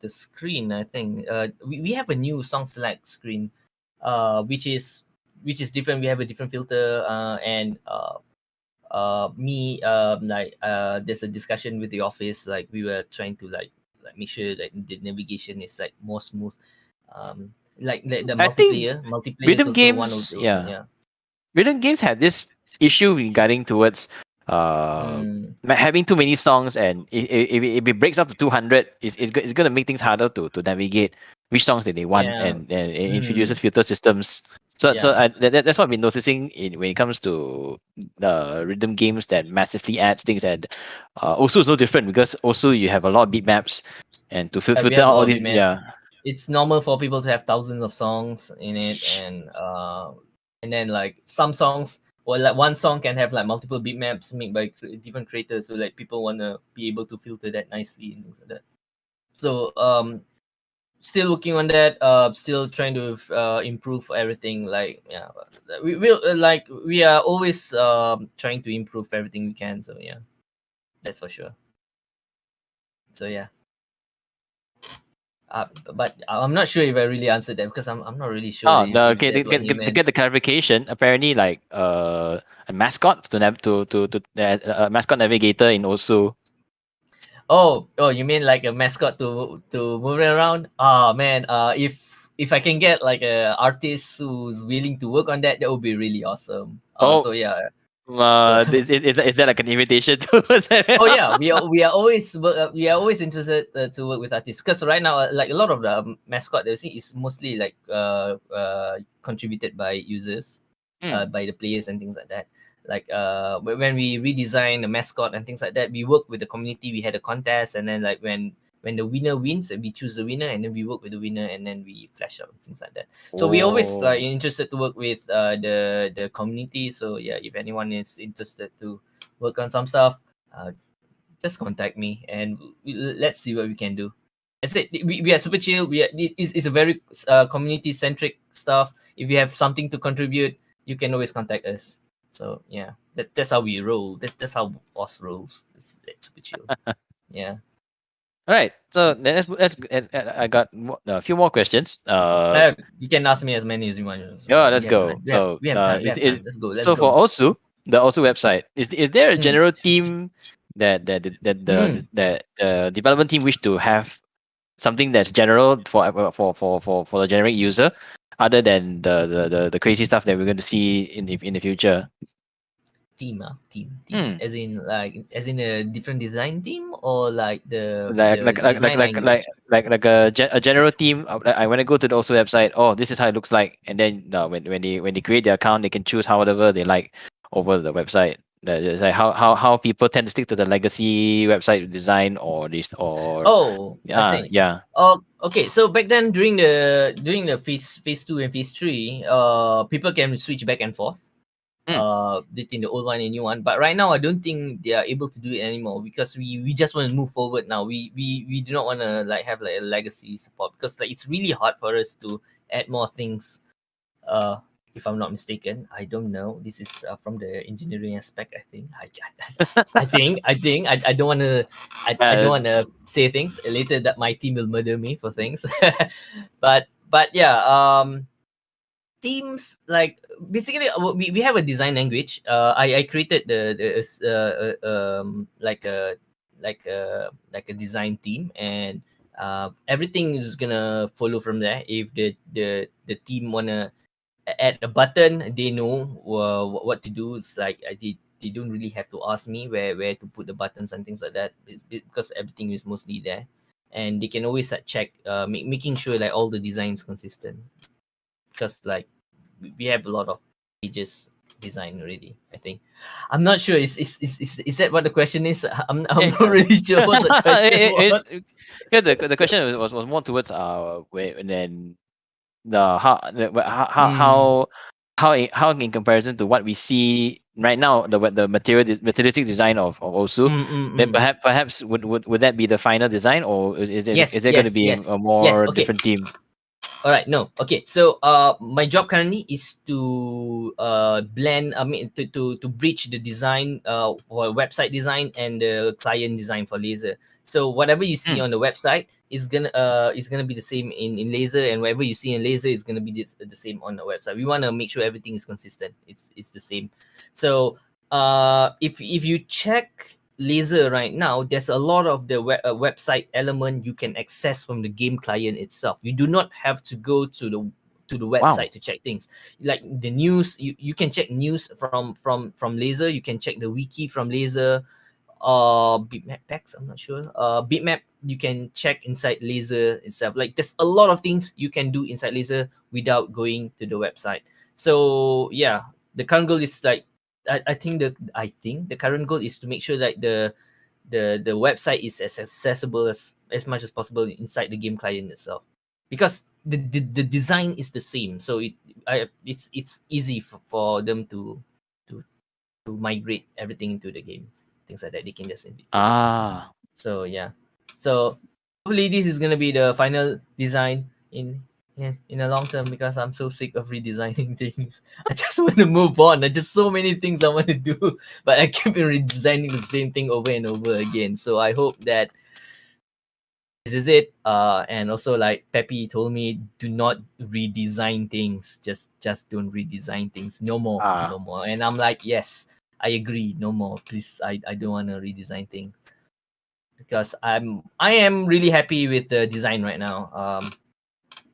[SPEAKER 1] the screen i think. Uh we, we have a new song select screen uh which is which is different. We have a different filter uh and uh uh me um like uh there's a discussion with the office. Like we were trying to like like make sure that the navigation is like more smooth. Um like the, the multiplayer multiplayer
[SPEAKER 2] rhythm games yeah. yeah. Rhythm games have this issue regarding towards uh, mm. having too many songs and if, if, if it breaks up to 200 it's, it's, it's going to make things harder to, to navigate which songs that they want yeah. and, and it mm. introduces filter systems so yeah. so I, that, that's what i've been noticing in when it comes to the rhythm games that massively adds things and uh, also it's no different because also you have a lot of beat maps and to filter out all these yeah
[SPEAKER 1] it's normal for people to have thousands of songs in it and uh and then like some songs or like one song can have like multiple beatmaps made by different creators so like people want to be able to filter that nicely and things like that. So um still working on that uh still trying to uh improve everything like yeah we will uh, like we are always um trying to improve everything we can so yeah. That's for sure. So yeah uh, but I'm not sure if I really answered that because I'm, I'm not really sure.
[SPEAKER 2] Oh, no, okay. To get, to get the clarification, apparently, like uh, a mascot to nav- to to to uh, a mascot navigator in Osu.
[SPEAKER 1] Oh, oh, you mean like a mascot to to move around? Oh man, uh, if if I can get like a artist who's willing to work on that, that would be really awesome. Uh, oh, so yeah,
[SPEAKER 2] uh, is, is, is that like an invitation
[SPEAKER 1] to? oh yeah, we are we are always uh, we are always interested uh, to work with artists because right now, uh, like a lot of the um, mascot that we see is mostly like uh, uh contributed by users, mm. uh, by the players and things like that. Like uh, when we redesign the mascot and things like that, we work with the community. We had a contest, and then like when when the winner wins, we choose the winner, and then we work with the winner, and then we flash out things like that. So oh. we always like interested to work with uh, the the community. So yeah, if anyone is interested to work on some stuff, uh, just contact me, and we, let's see what we can do. That's it. We, we are super chill. We are, it's, it's a very uh, community centric stuff. If you have something to contribute, you can always contact us. So yeah, that, that's how we roll. That, that's how boss rolls. It's, it's super chill. yeah.
[SPEAKER 2] All right. So let's, let's, I got a few more questions.
[SPEAKER 1] Uh, you can ask me as many as you want.
[SPEAKER 2] yeah, let's go. Have, so we have, uh, is, let's go. Let's so go. for Osu, the Osu website, is is there a hmm. general mm. team that that that the mm. that uh, development team wish to have something that's general for for for for for the generic user, other than the the the, the crazy stuff that we're going to see in the in the future?
[SPEAKER 1] Team ah team, team. Mm. as in like as in a different design team or like the
[SPEAKER 2] like
[SPEAKER 1] the
[SPEAKER 2] like like like like, like like like a, a general team i when i go to the Osu website oh this is how it looks like. And then uh, when, when they when they create their account they can choose however they like over the website. It's like how, how how people tend to stick to the legacy website design or this or
[SPEAKER 1] oh
[SPEAKER 2] yeah yeah.
[SPEAKER 1] Oh okay. So back then during the during the phase phase two and phase three uh people can switch back and forth mm. uh between the old one and new one. But right now i don't think they are able to do it anymore because we we just want to move forward now. We we we do not want to like have like a legacy support because like it's really hard for us to add more things. Uh if i'm not mistaken i don't know. This is uh, from the engineering aspect i think. I, I think i think. I, I don't want to I, I don't want to say things later that my team will murder me for things. But but yeah um themes like basically uh, we, we have a design language. Uh i i created the the uh, uh um like a like a like a design team and uh everything is gonna follow from there. If the the the team wanna add a button they know uh, what to do. It's like i did they don't really have to ask me where where to put the buttons and things like that. It's because everything is mostly there. And they can always uh, check uh make, making sure like all the designs consistent because like we have a lot of pages design already. I think. I'm not sure. Is is is is, is that what the question is? I'm I'm not really sure what the question was.
[SPEAKER 2] Yeah, the the question was, was more towards uh where and then the how the, how how mm. how how in, how in comparison to what we see right now the the material materialistic design of, of Osu mm, mm, then mm. perhaps perhaps would, would would that be the final design or is, is there, yes, is there yes, going to be yes. a, more okay. different team
[SPEAKER 1] all right no. Okay so uh my job currently is to uh blend i mean to to, to bridge the design uh for website design and the client design for lazer. So whatever you see mm. on the website is gonna uh is gonna be the same in in lazer and whatever you see in lazer is gonna be the, the same on the website. We want to make sure everything is consistent. It's it's the same. So uh if if you check lazer right now there's a lot of the web, uh, website element you can access from the game client itself. You do not have to go to the to the website wow. to check things. Like the news you, you can check news from from from lazer you can check the wiki from lazer uh beatmap packs i'm not sure. Uh beatmap you can check inside lazer itself. Like there's a lot of things you can do inside lazer without going to the website. So yeah the current goal is like I, I think the I think the current goal is to make sure that the the the website is as accessible as as much as possible inside the game client itself. Because the the, the design is the same so it I, it's it's easy for, for them to to to migrate everything into the game things like that they can just
[SPEAKER 2] ah.
[SPEAKER 1] So yeah. So hopefully this is gonna be the final design in yeah, in a long term because I'm so sick of redesigning things. I just want to move on. There's just so many things I want to do, but I keep redesigning the same thing over and over again. So I hope that this is it. Uh, and also like Peppy told me, do not redesign things. Just just don't redesign things. No more, ah. no more. And I'm like, yes, I agree. No more, please. I I don't want to redesign things because I'm I am really happy with the design right now. Um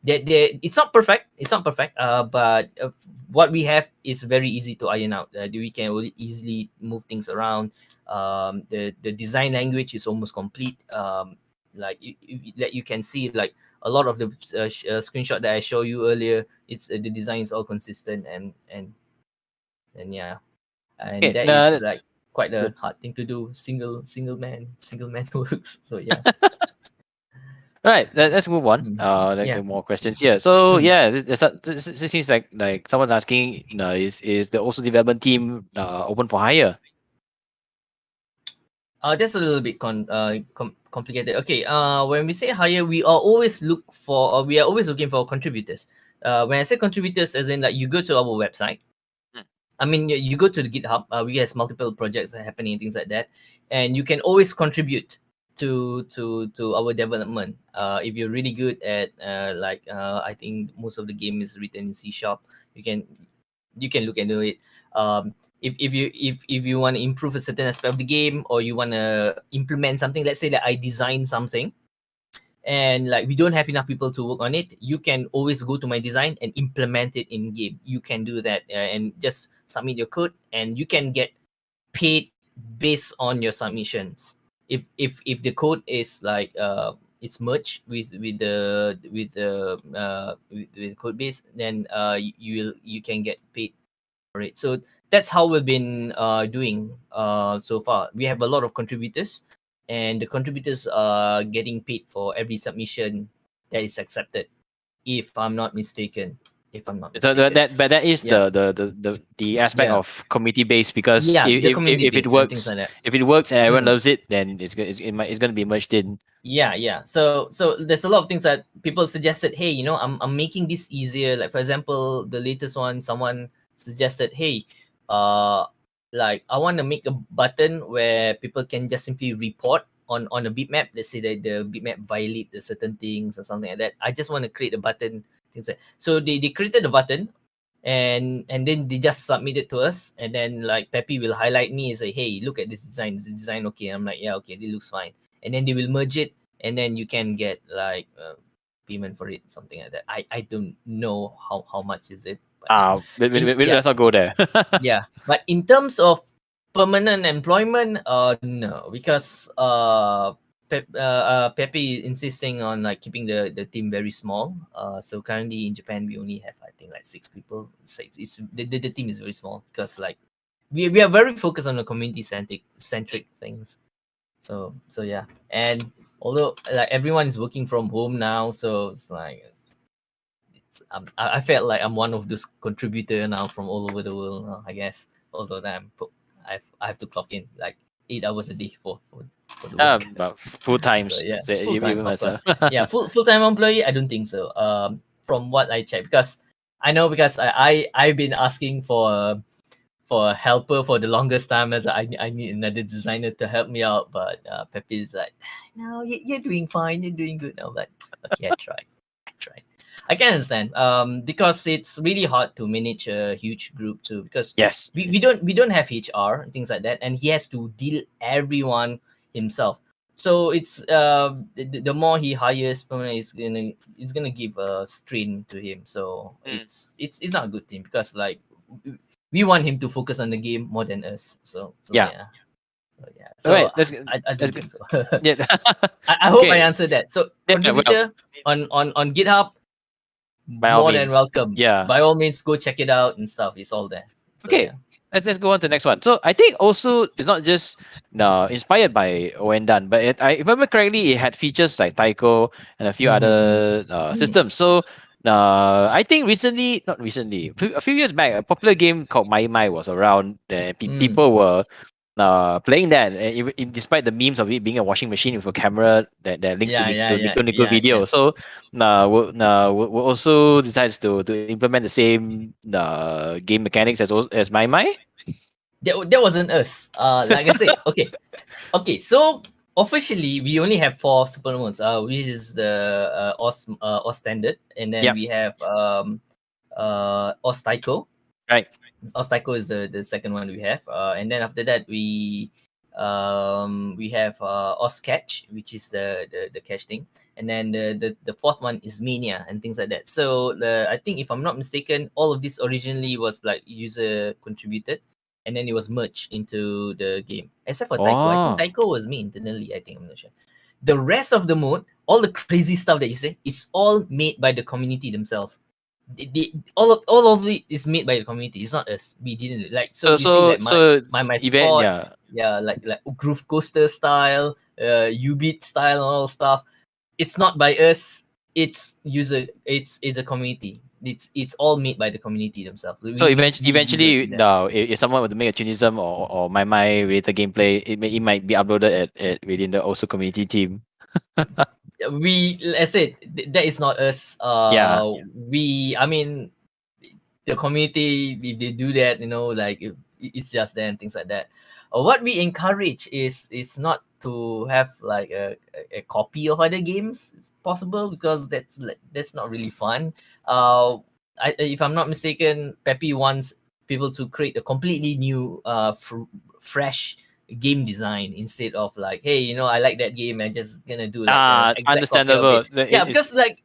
[SPEAKER 1] they, they, it's not perfect it's not perfect uh, but uh, what we have is very easy to iron out. Uh, we can easily move things around. Um, the the design language is almost complete. Um, like you, you, that you can see like a lot of the uh, uh, screenshot that i show you earlier it's uh, the design is all consistent and and and yeah. And okay, that is like quite a hard thing to do. Single single man single man works. So yeah
[SPEAKER 2] All right, let, us move on. Mm-hmm. Uh, like yeah. more questions here. So mm-hmm. yeah, this, this, this, seems like like someone's asking, you know, is is the Osu development team uh, open for hire?
[SPEAKER 1] Uh, that's a little bit con uh com- complicated. Okay. Uh, when we say hire, we are always look for, uh, we are always looking for contributors. Uh, when I say contributors, as in like you go to our website. Hmm. I mean, you, you go to the GitHub. Uh, we have multiple projects happening, things like that, and you can always contribute to to to our development. Uh if you're really good at uh like uh i think most of the game is written in c sharp you can you can look into it. Um if, if you if if you want to improve a certain aspect of the game or you want to implement something let's say that i design something and like we don't have enough people to work on it you can always go to my design and implement it in game. You can do that uh, and just submit your code and you can get paid based on your submissions if if if the code is like uh it's merged with with the with the uh with, with code base then uh you will you can get paid for it. So that's how we've been uh doing uh so far. We have a lot of contributors and the contributors are getting paid for every submission that is accepted if i'm not mistaken if I'm not.
[SPEAKER 2] So that but that is yeah. the, the the the the aspect yeah. of community based because yeah, if, if, if, if, it works like if it works and everyone mm. loves it, then it's it's it might, it's going to be merged in.
[SPEAKER 1] Yeah, yeah. So so there's a lot of things that people suggested. Hey, you know, I'm I'm making this easier. Like for example, the latest one, someone suggested, hey, uh, like I want to make a button where people can just simply report on on a beatmap. Let's say that the beatmap violate the certain things or something like that. I just want to create a button things like so they, they created the button and and then they just submit it to us. And then like peppy will highlight me and say hey look at this design. Is the design okay. I'm like yeah okay it looks fine. And then they will merge it and then you can get like uh, payment for it something like that. I i don't know how how much is it
[SPEAKER 2] ah uh, we, we, we, yeah. let's not go there.
[SPEAKER 1] Yeah but in terms of permanent employment uh no because uh Pep, uh, uh, Peppy insisting on like keeping the, the team very small. Uh, so currently in Japan we only have I think like six people. Six. It's the, the, the team is very small because like we, we are very focused on the community centric centric things. So so yeah, and although like everyone is working from home now, so it's like it's um, I, I felt like I'm one of those contributor now from all over the world. I guess although I'm I I have to clock in like eight hours a day for for,
[SPEAKER 2] Um, full time. so, yeah, full time,
[SPEAKER 1] yeah, full full time employee. I don't think so. Um, from what I check, because I know because I, I I've been asking for for a helper for the longest time as I I need another designer to help me out, but uh, Peppy is like, no, you're doing fine, you're doing good. I'm like, okay, I try, I try. I can understand. Um, because it's really hard to manage a huge group too. Because
[SPEAKER 2] yes,
[SPEAKER 1] we, we don't we don't have HR and things like that, and he has to deal everyone himself. so it's uh the, the more he hires is gonna it's gonna give a strain to him so mm. it's it's it's not a good thing because like we want him to focus on the game more than us so, so
[SPEAKER 2] yeah.
[SPEAKER 1] yeah so, yeah
[SPEAKER 2] so right,
[SPEAKER 1] I, I, good. So. yeah. I, I hope okay. I answered that so yeah, contributor well, on on on github by more than welcome
[SPEAKER 2] yeah
[SPEAKER 1] by all means go check it out and stuff it's all there
[SPEAKER 2] so, okay yeah let's, let's go on to the next one. So I think also it's not just uh, inspired by Ouendan, but it, I, if I remember correctly, it had features like Taiko and a few mm-hmm. other uh, mm-hmm. systems. So uh, I think recently, not recently, a few years back, a popular game called maimai was around. And pe- mm. people were uh, playing that, even, in, despite the memes of it being a washing machine with a camera that, that links yeah, to, yeah, to yeah, Nico Nico yeah, video. So uh, we, uh, we also decides to, to implement the same uh, game mechanics as as maimai.
[SPEAKER 1] That, that wasn't us. Uh, like I said, okay, okay. So officially, we only have four super modes. Uh, which is the uh, Osu uh, Osu standard, and then yep. we have um uh Osu Taiko,
[SPEAKER 2] Right.
[SPEAKER 1] osu!taiko is the, the second one we have. Uh, and then after that, we um we have uh osu!catch, which is the, the the cache thing. And then the, the the fourth one is Mania and things like that. So the I think if I'm not mistaken, all of this originally was like user contributed and then it was merged into the game. Except for Taiko. I think. Taiko was me internally, I think I'm not sure. The rest of the mode, all the crazy stuff that you say, it's all made by the community themselves the, all of all of it is made by the community. It's not us. We didn't like so.
[SPEAKER 2] So so,
[SPEAKER 1] like
[SPEAKER 2] my, so
[SPEAKER 1] my my event,
[SPEAKER 2] sport, yeah,
[SPEAKER 1] yeah, like like groove coaster style, uh, jubeat style, and all stuff. It's not by us. It's user. It's it's a community. It's it's all made by the community themselves.
[SPEAKER 2] We, so eventually, eventually, no, if, if someone were to make a CHUNITHM or or maimai related gameplay, it may, it might be uploaded at, at within the Osu community team.
[SPEAKER 1] We let's say that is not us. Uh,
[SPEAKER 2] yeah.
[SPEAKER 1] We, I mean, the community if they do that, you know, like it, it's just there and things like that. Uh, what we encourage is it's not to have like a, a, a copy of other games possible because that's that's not really fun. Uh, I, if I'm not mistaken, Peppy wants people to create a completely new, uh, fr- fresh game design instead of like, hey, you know, I like that game. I'm just gonna do like
[SPEAKER 2] ah, understandable.
[SPEAKER 1] yeah, because like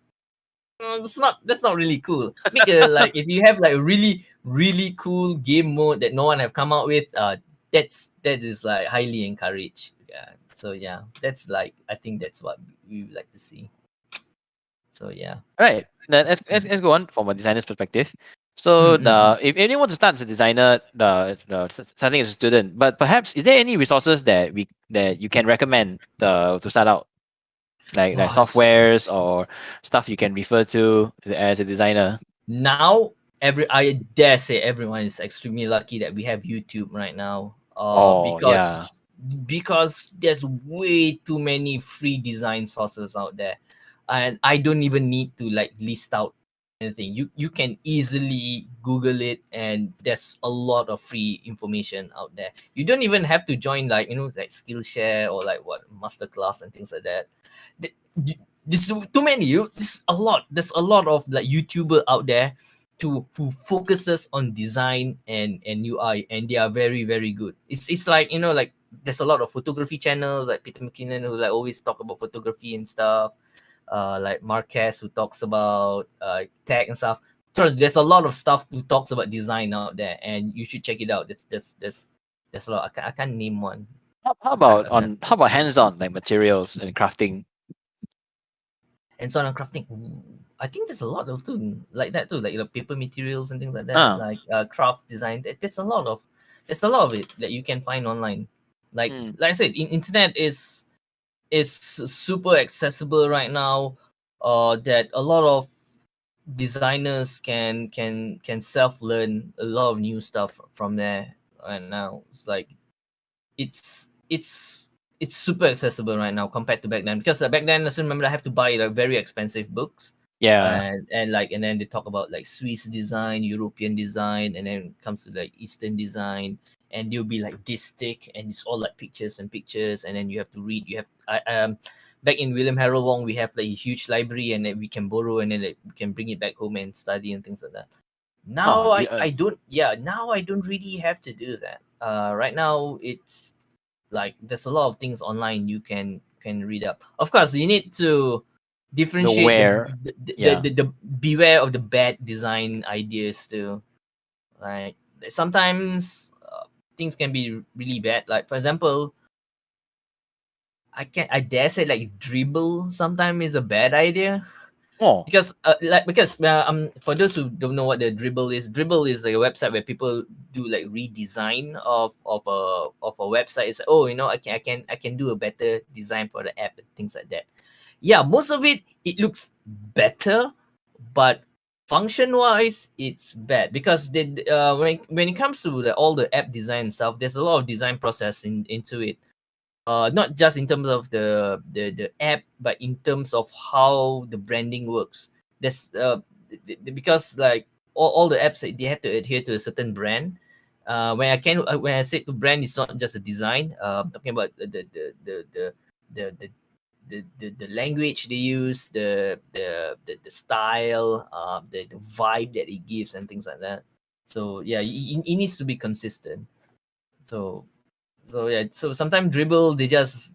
[SPEAKER 1] uh, it's not that's not really cool. Make a like if you have like a really really cool game mode that no one have come out with, uh, that's that is like highly encouraged. Yeah. So yeah, that's like I think that's what we would like to see. So yeah.
[SPEAKER 2] All right. Then let's, let's, let's go on from a designer's perspective. So mm-hmm. the if anyone wants to start as a designer, the, the starting as a student, but perhaps is there any resources that we that you can recommend the, to start out, like like softwares or stuff you can refer to as a designer?
[SPEAKER 1] Now, every I dare say everyone is extremely lucky that we have YouTube right now. Uh,
[SPEAKER 2] oh,
[SPEAKER 1] because
[SPEAKER 2] yeah.
[SPEAKER 1] because there's way too many free design sources out there, and I don't even need to like list out anything. You you can easily google it and there's a lot of free information out there. You don't even have to join like you know like skillshare or like what masterclass and things like that. There's too many you there's a lot there's a lot of like youtuber out there to who focuses on design and and ui and they are very very good. It's it's like you know like there's a lot of photography channels like peter mckinnon who like always talk about photography and stuff uh, like Marques who talks about uh, tech and stuff. So there's a lot of stuff who talks about design out there, and you should check it out. There's there's there's there's a lot. I can't, I can't name one.
[SPEAKER 2] How, how about on how about hands-on like materials and crafting?
[SPEAKER 1] Hands-on and crafting. I think there's a lot of too like that too, like the paper materials and things like that, uh. like uh, craft design. There's a lot of there's a lot of it that you can find online. Like mm. like I said, in, internet is it's super accessible right now uh that a lot of designers can can can self learn a lot of new stuff from there and now. It's like it's it's it's super accessible right now compared to back then. Because uh, back then I still remember I have to buy like very expensive books.
[SPEAKER 2] Yeah.
[SPEAKER 1] And, and like and then they talk about like Swiss design European design and then comes to like Eastern design and they'll be like this thick and it's all like pictures and pictures and then you have to read you have I um back in William Harold Wong we have like a huge library and then we can borrow and then like, we can bring it back home and study and things like that now oh, I, yeah. I don't yeah now I don't really have to do that uh right now it's like there's a lot of things online you can can read up. Of course, you need to differentiate
[SPEAKER 2] where,
[SPEAKER 1] the, the,
[SPEAKER 2] yeah.
[SPEAKER 1] the, the, the beware of the bad design ideas too. Like sometimes things can be really bad. Like for example, I can I dare say like Dribbble sometimes is a bad idea.
[SPEAKER 2] Oh,
[SPEAKER 1] because uh, like because uh, um for those who don't know what the Dribbble is, Dribbble is like a website where people do like redesign of of a of a website. It's like, oh you know I can I can I can do a better design for the app and things like that. Yeah, most of it it looks better, but function wise it's bad because they uh when when it comes to the, all the app design stuff, there's a lot of design process in, into it uh, not just in terms of the, the the app, but in terms of how the branding works. There's uh, because like all, all the apps they have to adhere to a certain brand. Uh, when I can uh, when I say to brand, it's not just a design. Uh, I'm talking about the the the the the the, the, the, the language they use, the the the, the style, uh, the, the vibe that it gives, and things like that. So yeah, it, it needs to be consistent. So so yeah, so sometimes Dribbble they just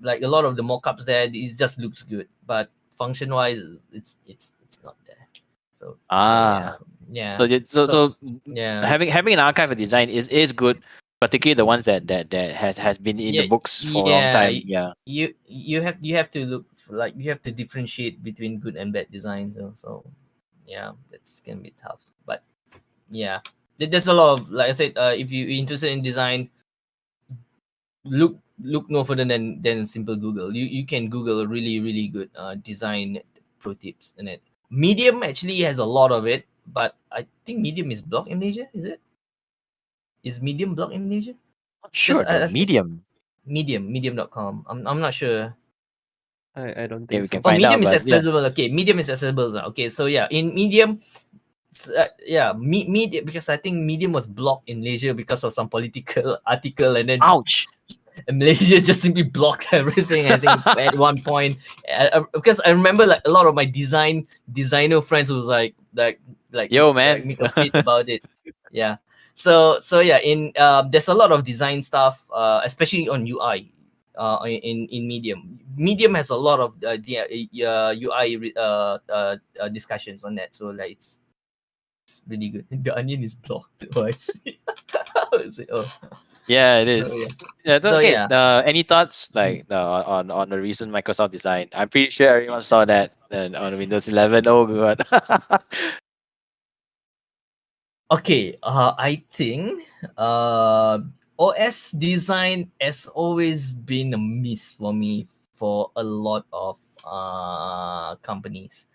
[SPEAKER 1] like a lot of the mockups there it just looks good, but function wise it's it's it's not there. So
[SPEAKER 2] ah
[SPEAKER 1] so, yeah.
[SPEAKER 2] So,
[SPEAKER 1] yeah.
[SPEAKER 2] so, so,
[SPEAKER 1] yeah,
[SPEAKER 2] having having an archive of design is is good, particularly the ones that that that has has been in
[SPEAKER 1] yeah,
[SPEAKER 2] the books for
[SPEAKER 1] yeah,
[SPEAKER 2] a long time. Yeah.
[SPEAKER 1] You you have you have to look like you have to differentiate between good and bad design. So so yeah, it's gonna be tough. But yeah, there's a lot of like I said, uh, if you're interested in design, look look no further than than simple Google. You you can Google really really good uh, design pro tips in it. Medium actually has a lot of it, but I think Medium is blocked in Malaysia. Is it? Is Medium blocked in Malaysia?
[SPEAKER 2] Sure.
[SPEAKER 1] I, I
[SPEAKER 2] medium.
[SPEAKER 1] Medium. Medium.com. I'm I'm not sure.
[SPEAKER 3] I, I don't
[SPEAKER 2] Yeah,
[SPEAKER 3] think
[SPEAKER 2] we
[SPEAKER 3] so.
[SPEAKER 2] can
[SPEAKER 1] Oh,
[SPEAKER 2] find
[SPEAKER 1] Medium
[SPEAKER 2] out.
[SPEAKER 1] is
[SPEAKER 2] but yeah.
[SPEAKER 1] accessible. Okay, Medium is accessible. Okay, so yeah, in Medium, uh, yeah, me, Medium because I think Medium was blocked in Malaysia because of some political article, and then
[SPEAKER 2] Ouch.
[SPEAKER 1] and Malaysia just simply blocked everything. I think at one point, uh, uh, because I remember like a lot of my design designer friends was like like like
[SPEAKER 2] Yo,
[SPEAKER 1] like,
[SPEAKER 2] man.
[SPEAKER 1] make a fit about it. Yeah. So so yeah, in um, there's a lot of design stuff, uh, especially on UI. Uh, in in Medium, Medium has a lot of uh, the uh, UI uh, uh, uh, discussions on that. So like it's, it's really good. The onion is blocked. Oh, I see. I was like, oh.
[SPEAKER 2] Yeah, it is.
[SPEAKER 1] So, yeah.
[SPEAKER 2] Yeah, so, okay.
[SPEAKER 1] yeah.
[SPEAKER 2] Uh, any thoughts like uh, on on the recent Microsoft design? I'm pretty sure everyone saw that uh, on Windows 11. Oh god.
[SPEAKER 1] Okay, uh, I think uh, OS design has always been a miss for me for a lot of uh, companies,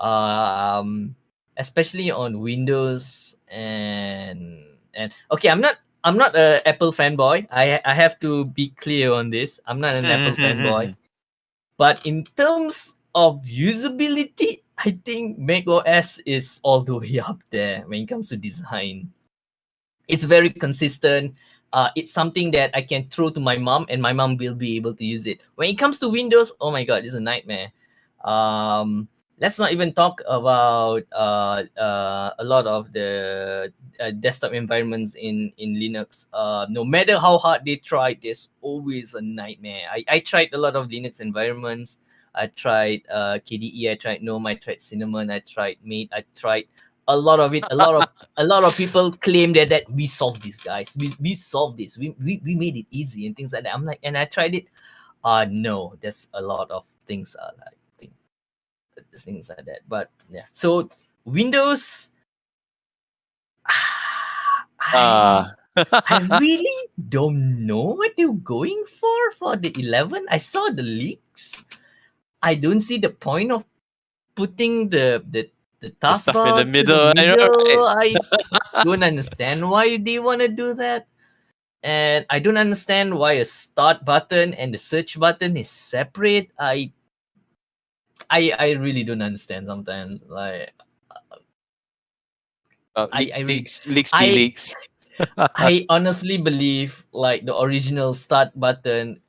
[SPEAKER 1] um, especially on Windows and and okay, I'm not I'm not a Apple fanboy. I I have to be clear on this. I'm not an Apple fanboy, but in terms of usability, I think Mac OS is all the way up there when it comes to design. It's very consistent. Uh, it's something that I can throw to my mom, and my mom will be able to use it. When it comes to Windows, oh my god, it's a nightmare. Um, let's not even talk about uh, uh, a lot of the uh, desktop environments in in Linux. Uh, no matter how hard they try, there's always a nightmare. I, I tried a lot of Linux environments. I tried uh, KDE. I tried GNOME. I tried Cinnamon. I tried Mate. I tried a lot of it. A lot of a lot of people claim that that we solved this, guys. We we solved this. We, we we made it easy and things like that. I'm like, and I tried it. Uh no, there's a lot of things are like thing, things like that. But yeah, so Windows. I,
[SPEAKER 2] uh,
[SPEAKER 1] I really don't know what they're going for for the 11. I saw the leaks. I don't see the point of putting the the the
[SPEAKER 2] The stuff in the middle, I
[SPEAKER 1] middle. I don't understand why they want to do that. And I don't understand why a start button and the search button is separate. I I I really don't understand sometimes. Like
[SPEAKER 2] uh,
[SPEAKER 1] I- I
[SPEAKER 2] leaks, leaks,
[SPEAKER 1] I-
[SPEAKER 2] leaks.
[SPEAKER 1] I honestly believe like the original start button,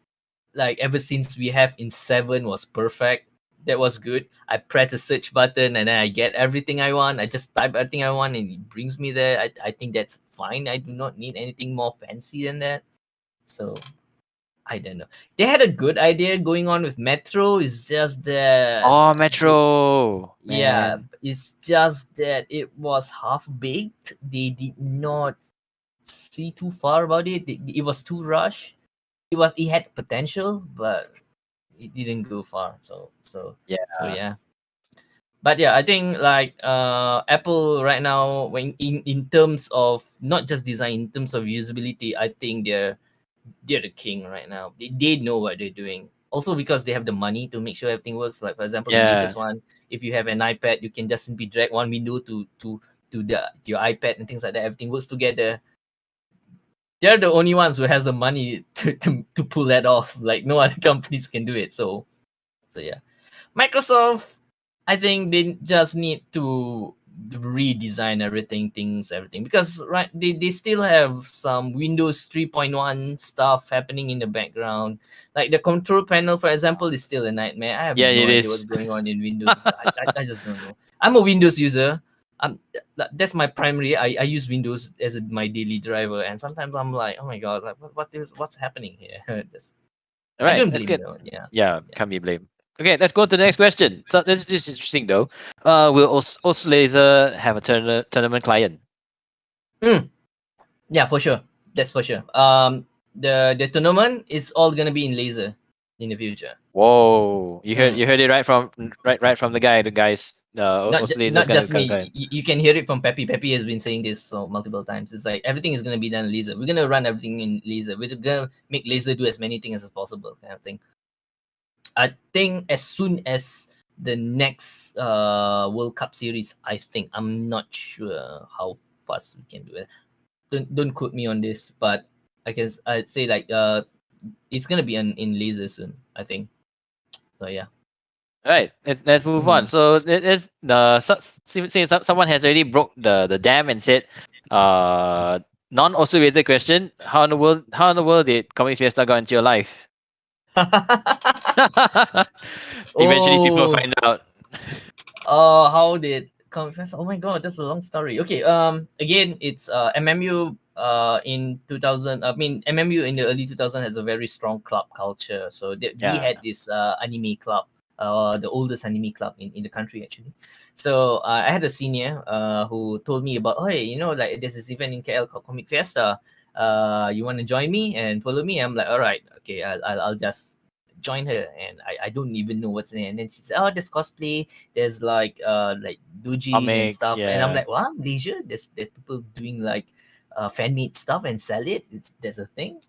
[SPEAKER 1] like ever since we have in seven was perfect. That was good. I press the search button and then I get everything I want. I just type everything I want and it brings me there. I, I think that's fine. I do not need anything more fancy than that. So I don't know. They had a good idea going on with Metro. It's just that
[SPEAKER 2] oh Metro.
[SPEAKER 1] Man. Yeah, it's just that it was half baked. They did not see too far about it. It, it was too rushed. It was it had potential, but it didn't go far. So so
[SPEAKER 2] yeah.
[SPEAKER 1] So yeah. But yeah, I think like uh Apple right now when in, in terms of not just design, in terms of usability, I think they're they're the king right now. They, they know what they're doing. Also because they have the money to make sure everything works. Like for example, yeah. latest one, if you have an iPad, you can just simply drag one window to to to the to your iPad and things like that. Everything works together. They're the only ones who has the money to, to, to pull that off. Like no other companies can do it. So so yeah. Microsoft, I think they just need to redesign everything things everything because right they, they still have some windows 3.1 stuff happening in the background like the control panel for example is still a nightmare i have
[SPEAKER 2] yeah,
[SPEAKER 1] no
[SPEAKER 2] idea is.
[SPEAKER 1] what's going on in windows I, I, I, just don't know i'm a windows user um that's my primary i, I use windows as a, my daily driver and sometimes i'm like oh my god like what, what is what's happening here just,
[SPEAKER 2] all right that's good
[SPEAKER 1] yeah.
[SPEAKER 2] yeah yeah can't be blamed Okay, let's go to the next question. So this is interesting though. Uh, will Lazer have a tourna- tournament client?
[SPEAKER 1] Mm. Yeah, for sure. That's for sure. Um, the the tournament is all gonna be in lazer in the future.
[SPEAKER 2] Whoa! You heard you heard it right from right right from the guy. The guys. Uh,
[SPEAKER 1] not, ju- not just me. You, you, can hear it from Peppy. Peppy has been saying this so multiple times. It's like everything is gonna be done lazer. We're gonna run everything in lazer. We're gonna make lazer do as many things as possible, kind of thing. I think as soon as the next uh World Cup series, I think I'm not sure how fast we can do it. Don't don't quote me on this, but I can I'd say like uh it's gonna be in, in lazer soon. I think. So yeah.
[SPEAKER 2] Right, let's, let's move mm-hmm. on. So there's the since someone has already broke the the dam and said, uh, non-Osu question. How in the world? How in the world did Comic Fiesta got into your life? Eventually, oh. people find out.
[SPEAKER 1] Oh, uh, how did confess? Oh my god, that's a long story. Okay, um, again, it's uh MMU uh in 2000. I mean, MMU in the early 2000 has a very strong club culture. So th- yeah. we had this uh anime club, uh, the oldest anime club in, in the country actually. So uh, I had a senior uh who told me about, oh, hey, you know, like there's this event in KL called Comic Fiesta uh, you want to join me and follow me? I'm like, all right, okay, I'll, I'll, I'll just join her. And I, I don't even know what's in it. And then she said, oh, there's cosplay, there's like uh like doji and stuff. Yeah. And I'm like, wow, Malaysia, there's there's people doing like uh fan made stuff and sell it. It's there's a thing.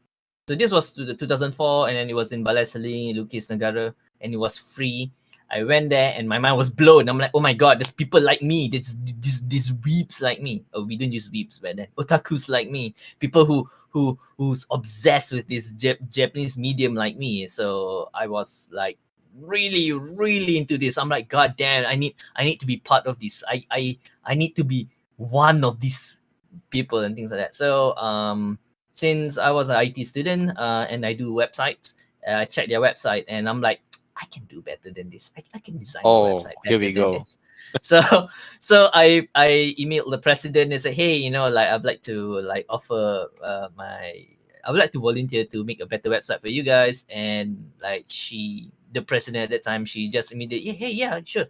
[SPEAKER 1] So this was to the 2004, and then it was in Balai Seni, Lukis Negara, and it was free. I went there and my mind was blown. I'm like, oh my god, there's people like me. There's these these weeps like me. Oh, we don't use weeps but then. Otakus like me. People who who who's obsessed with this Jap- Japanese medium like me. So I was like really really into this. I'm like, god damn, I need I need to be part of this. I I I need to be one of these people and things like that. So um since I was an IT student uh, and I do websites, uh, I checked their website and I'm like, I can do better than this. I, I can design
[SPEAKER 2] oh,
[SPEAKER 1] a website.
[SPEAKER 2] here we go.
[SPEAKER 1] so so I I emailed the president and said, hey, you know, like I'd like to like offer uh, my I would like to volunteer to make a better website for you guys. And like she, the president at that time, she just immediately, yeah, hey, yeah, sure.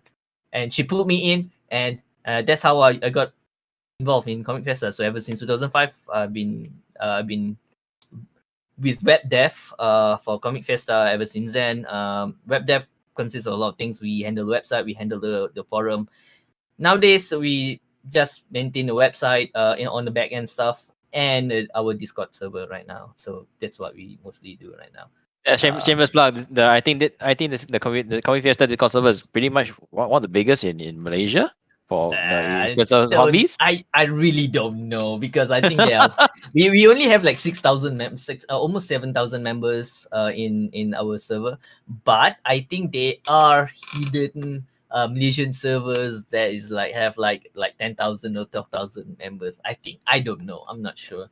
[SPEAKER 1] And she pulled me in, and uh, that's how I, I got involved in Comic Fiesta. So ever since 2005, I've been uh, I've been with web dev uh, for Comic Fiesta ever since then. Um, web dev consists of a lot of things. We handle the website, we handle the, the forum. Nowadays, we just maintain the website uh, in, on the back end stuff and uh, our Discord server right now. So that's what we mostly do right now.
[SPEAKER 2] Yeah, shame, uh, shameless plug. The, I think that I think this, the Comic the Comic Fiesta Discord server is pretty much one, one of the biggest in, in Malaysia for uh, uh, hobbies?
[SPEAKER 1] I, I really don't know because I think yeah we, we only have like six thousand members, six uh, almost seven thousand members uh, in in our server, but I think they are hidden uh, Malaysian servers that is like have like like ten thousand or twelve thousand members. I think I don't know. I'm not sure,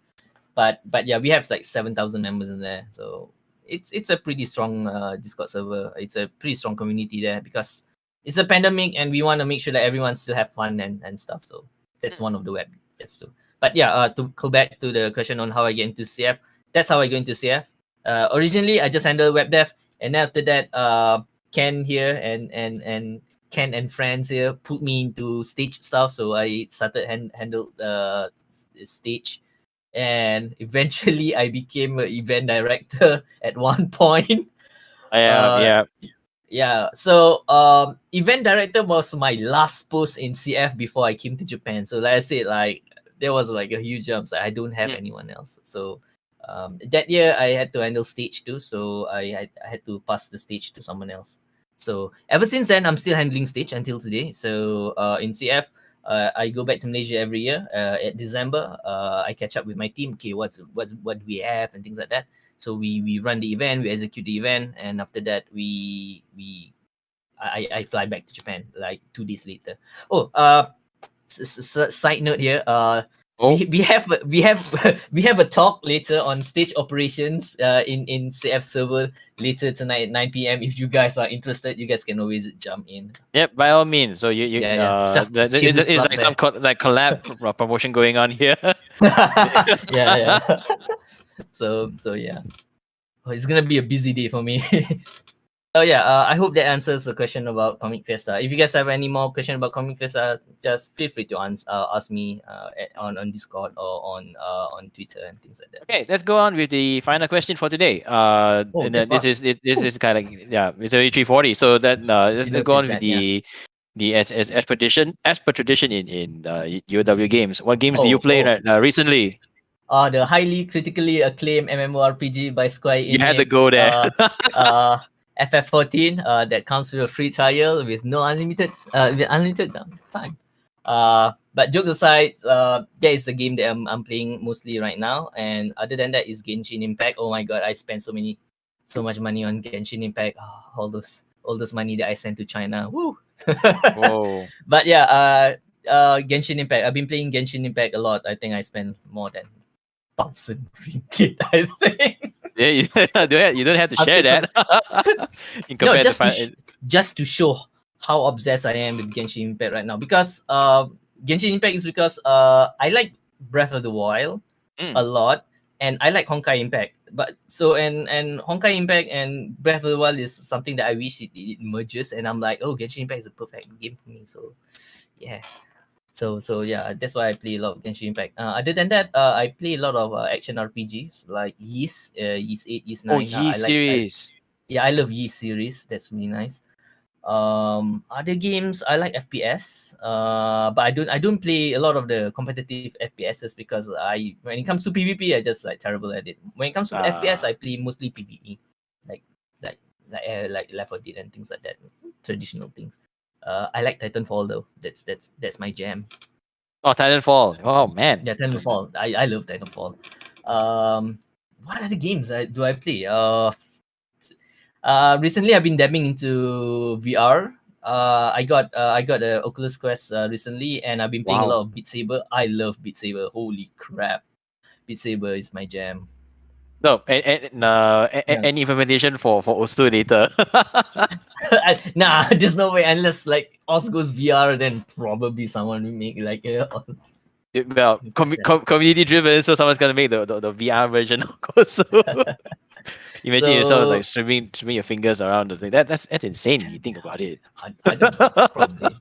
[SPEAKER 1] but but yeah, we have like seven thousand members in there, so it's it's a pretty strong uh, Discord server. It's a pretty strong community there because it's a pandemic and we want to make sure that everyone still have fun and, and stuff. So that's one of the web tips too. But yeah, uh, to go back to the question on how I get into CF, that's how I go into CF. uh, originally I just handled web dev, and then after that, uh, Ken here and and and Ken and friends here put me into stage stuff. So I started hand handle the uh, stage, and eventually I became an event director at one point.
[SPEAKER 2] Yeah, uh, yeah,
[SPEAKER 1] yeah. So um, event director was my last post in CF before I came to Japan. So like I said, like there was like a huge jump. So I don't have mm. anyone else. So um, that year I had to handle stage too. So I, I I had to pass the stage to someone else. So ever since then, I'm still handling stage until today. So uh, in CF, uh, I go back to Malaysia every year. Uh, at December, uh, I catch up with my team. Okay, what's what's what we have and things like that. So we we run the event, we execute the event, and after that, we we I, I fly back to Japan like two days later. Oh, uh, side note here. Uh, Oh. We, we have we have we have a talk later on stage operations uh, in in CF server later tonight at 9 p.m. If you guys are interested, you guys can always jump in.
[SPEAKER 2] Yep, by all means. So you you yeah, yeah. Uh, the, the, it's, it's like some co- like collab promotion going on here.
[SPEAKER 1] yeah, yeah. so so yeah, oh, it's gonna be a busy day for me. Oh yeah, uh, I hope that answers the question about Comic Fiesta. If you guys have any more question about Comic Fiesta, just feel free to ans- uh, ask me uh, at, on on Discord or on uh, on Twitter and things like that.
[SPEAKER 2] Okay, let's go on with the final question for today. Uh, oh, this, this is this, this is kind of yeah, it's already three forty. So that uh, let's, let's go on with that, the. Yeah. The as, as as per tradition as per tradition in in uh, UW games. What games oh, do you play oh. uh, recently?
[SPEAKER 1] Uh, the highly critically acclaimed MMORPG by Square Enix.
[SPEAKER 2] You had to go there.
[SPEAKER 1] uh, uh FF14 uh, that comes with a free trial with no unlimited uh, with unlimited time. Uh, but jokes aside, uh, that is the game that I'm, I'm playing mostly right now. And other than that is Genshin Impact. Oh my god, I spent so many, so much money on Genshin Impact. Oh, all those, all those money that I sent to China. Woo! Whoa. But yeah, uh, uh, Genshin Impact. I've been playing Genshin Impact a lot. I think I spent more than thousand ringgit. I think.
[SPEAKER 2] Yeah, you, you don't have to share that.
[SPEAKER 1] no, just to, sh- just to show how obsessed I am with Genshin Impact right now. Because uh, Genshin Impact is because uh, I like Breath of the Wild mm. a lot, and I like Honkai Impact. But so and and Honkai Impact and Breath of the Wild is something that I wish it, it merges, and I'm like, oh, Genshin Impact is a perfect game for me. So, yeah. So so yeah, that's why I play a lot of Genshin Impact. Uh, other than that, uh, I play a lot of uh, action RPGs like Ys, uh, Ys Eight, Ys
[SPEAKER 2] oh, Nine. Oh, Ys like, series.
[SPEAKER 1] I, yeah, I love Ys series. That's really nice. Um, other games I like FPS. Uh, but I don't I don't play a lot of the competitive FPSs because I when it comes to PvP, I just like terrible at it. When it comes to FPS, ah. I play mostly PvE, like like like uh, like Left 4 Dead and things like that, traditional things. Uh, I like Titanfall though. That's that's that's my jam.
[SPEAKER 2] Oh, Titanfall. Oh man.
[SPEAKER 1] Yeah, Titanfall. I, I love Titanfall. Um, what other games I, do I play? Uh, uh, recently I've been dabbing into VR. Uh, I got uh, I got a Oculus Quest uh, recently, and I've been playing wow. a lot of Beat Saber. I love Beat Saber. Holy crap, Beat Saber is my jam.
[SPEAKER 2] No, and, and uh, yeah. any implementation for for Osu lazer.
[SPEAKER 1] nah, there's no way unless like Osu goes VR, then probably someone will make like uh,
[SPEAKER 2] well com- com- community driven, so someone's gonna make the, the, the VR version of Osu. Imagine so, yourself like streaming streaming your fingers around the thing. That that's that's insane. You think about it. I, I don't know,
[SPEAKER 1] probably.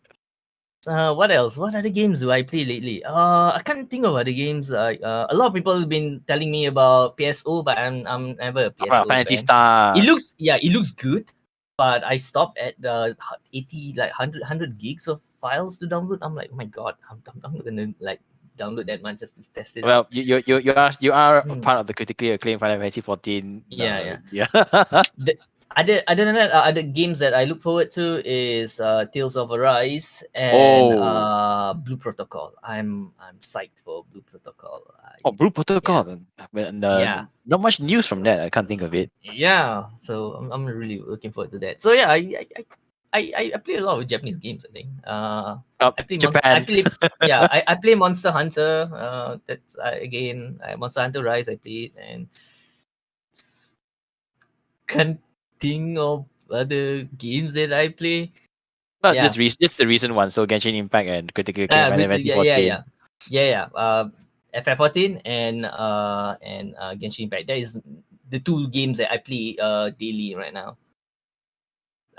[SPEAKER 1] Uh, what else? What other games do I play lately? Uh, I can't think of other games. Uh, uh, a lot of people have been telling me about PSO, but I'm I'm never a PSO.
[SPEAKER 2] Oh, Phantasy Star.
[SPEAKER 1] It looks yeah, it looks good, but I stopped at the 80 like 100 100 gigs of files to download. I'm like, oh my god, I'm, I'm, I'm not gonna like download that much just to test it.
[SPEAKER 2] Well, you you you are you are hmm. part of the critically acclaimed Final Fantasy 14.
[SPEAKER 1] Yeah, uh, yeah, yeah. the, other other than that, uh, other games that I look forward to is uh, Tales of Arise and oh. uh, Blue Protocol. I'm I'm psyched for Blue Protocol.
[SPEAKER 2] oh, Blue Protocol. Yeah. And, uh, yeah. Not much news from that. I can't think of it.
[SPEAKER 1] Yeah. So I'm, I'm really looking forward to that. So yeah, I I, I, I play a lot of Japanese games. I think. Uh,
[SPEAKER 2] oh, I play Japan. Mon- I
[SPEAKER 1] play, yeah, I, I play Monster Hunter. Uh, that's uh, again Monster Hunter Rise. I played and can think of other games that I play.
[SPEAKER 2] Not yeah. just re- just the recent one. So Genshin Impact and Critical Acclaim uh, Fantasy yeah, 14.
[SPEAKER 1] Yeah, yeah, yeah, yeah. Uh, FF14 and uh and uh, Genshin Impact. That is the two games that I play uh daily right now.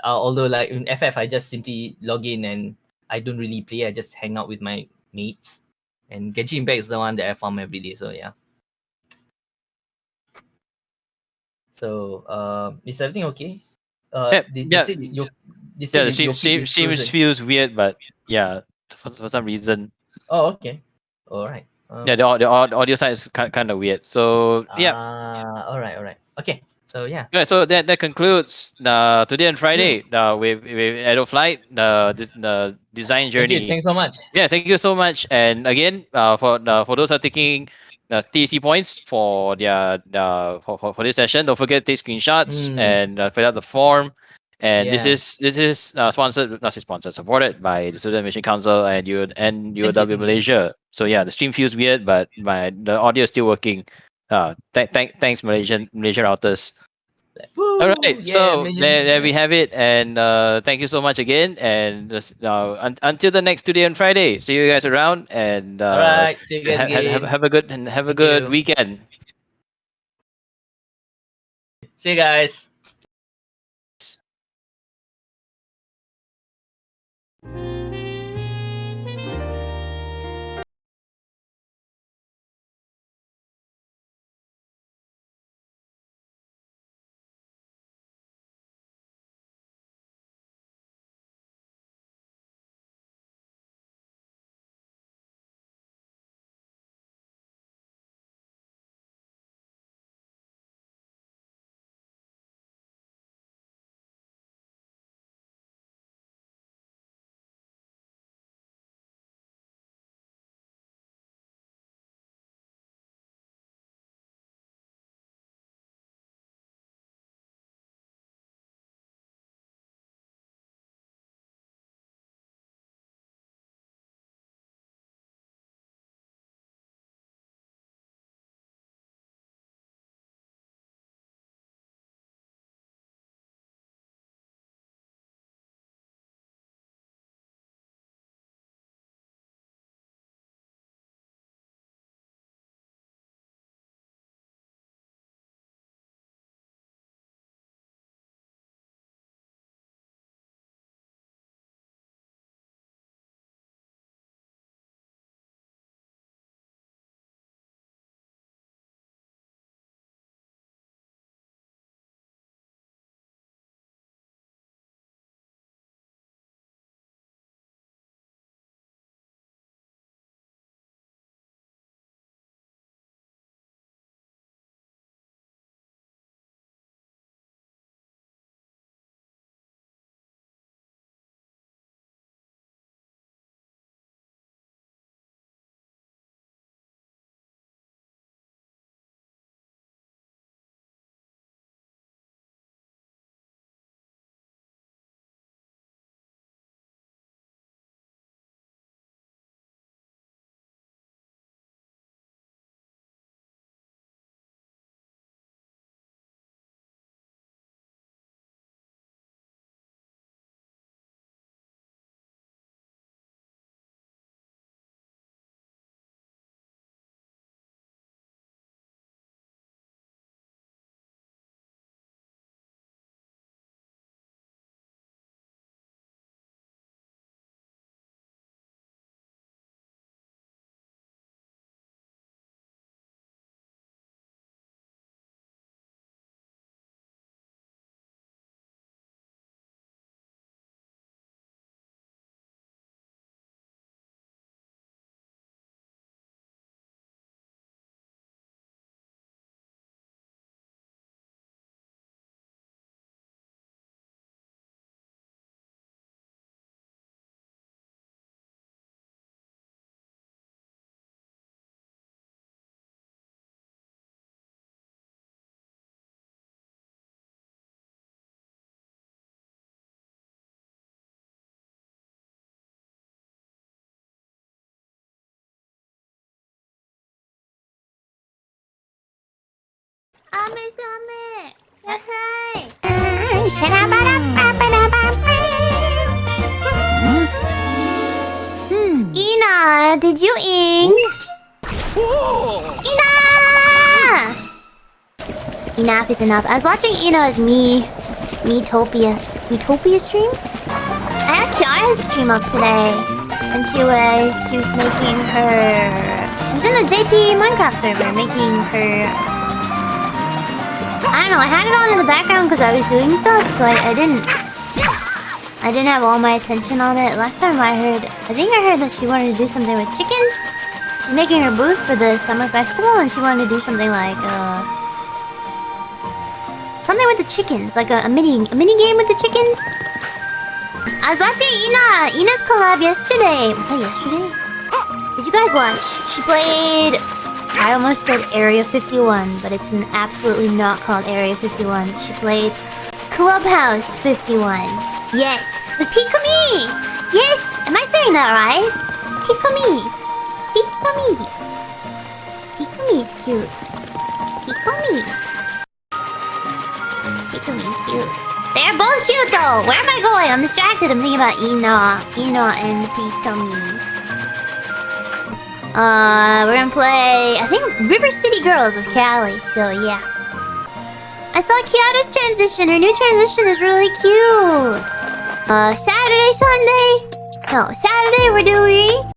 [SPEAKER 1] Uh, although like in FF, I just simply log in and I don't really play. I just hang out with my mates. And Genshin Impact is the one that I farm every day. So yeah. So uh, is everything okay? Uh,
[SPEAKER 2] Yeah,
[SPEAKER 1] they,
[SPEAKER 2] yeah.
[SPEAKER 1] they your, they
[SPEAKER 2] Yeah,
[SPEAKER 1] said
[SPEAKER 2] the
[SPEAKER 1] your
[SPEAKER 2] stream,
[SPEAKER 1] feed
[SPEAKER 2] stream,
[SPEAKER 1] is
[SPEAKER 2] stream
[SPEAKER 1] frozen.
[SPEAKER 2] feels weird, but yeah, for, for some reason,
[SPEAKER 1] Oh, okay. All right. Um,
[SPEAKER 2] yeah, the, the, audio side is kind, kind of weird. So yeah,
[SPEAKER 1] Ah, all right, all right. Okay. So yeah.
[SPEAKER 2] Yeah, so that that concludes uh, today and Friday uh, with with Edo Flight the the design journey.
[SPEAKER 1] Thank you. Thanks so much.
[SPEAKER 2] Yeah, thank you so much. And again, uh, for the for those are taking the TC points for their the for, for, for this session, don't forget to take screenshots
[SPEAKER 1] Mm.
[SPEAKER 2] and uh, fill out the form. And this is this is uh, sponsored, not sponsored, supported by the Student Mission Council and U and
[SPEAKER 1] you,
[SPEAKER 2] UOW. Malaysia. So yeah, the stream feels weird, but my the audio is still working. Uh, th- th- thanks Malaysian Malaysia routers.
[SPEAKER 1] Woo,
[SPEAKER 2] All right,
[SPEAKER 1] yeah,
[SPEAKER 2] so there, there we have it, and uh, thank you so much again. And just, uh, un- until the next today on Friday, see you guys around, and uh,
[SPEAKER 1] All right. See you guys
[SPEAKER 2] ha-
[SPEAKER 1] again.
[SPEAKER 2] have, have a good and have a
[SPEAKER 1] Thank
[SPEAKER 2] good
[SPEAKER 1] you.
[SPEAKER 2] weekend.
[SPEAKER 1] See you guys.
[SPEAKER 4] Ina, did you ink? Ina! enough is enough. I was watching Ina's Me, Metopia, Metopia stream. I had Kiara's stream up today, and she was she was making her. She was in the JP Minecraft server making her. I know. I had it on in the background because I was doing stuff, so I, I didn't. I didn't have all my attention on it. Last time I heard, I think I heard that she wanted to do something with chickens. She's making her booth for the summer festival, and she wanted to do something like uh, something with the chickens, like a, a mini a mini game with the chickens. I was watching Ina Ina's collab yesterday. Was that yesterday? Did you guys watch? She played. I almost said Area 51, but it's absolutely not called Area 51. She played Clubhouse 51. Yes, with Pikamee! Yes! Am I saying that right? Pikamee! Pikamee! Pikamee is cute. Pikamee! Pikamee's cute. They're both cute though! Where am I going? I'm distracted. I'm thinking about Ina. Ina and Pikamee. Uh, we're gonna play, I think, River City Girls with Calli, so yeah. I saw Kiara's transition. Her new transition is really cute. Uh, Saturday, Sunday? No, Saturday we're doing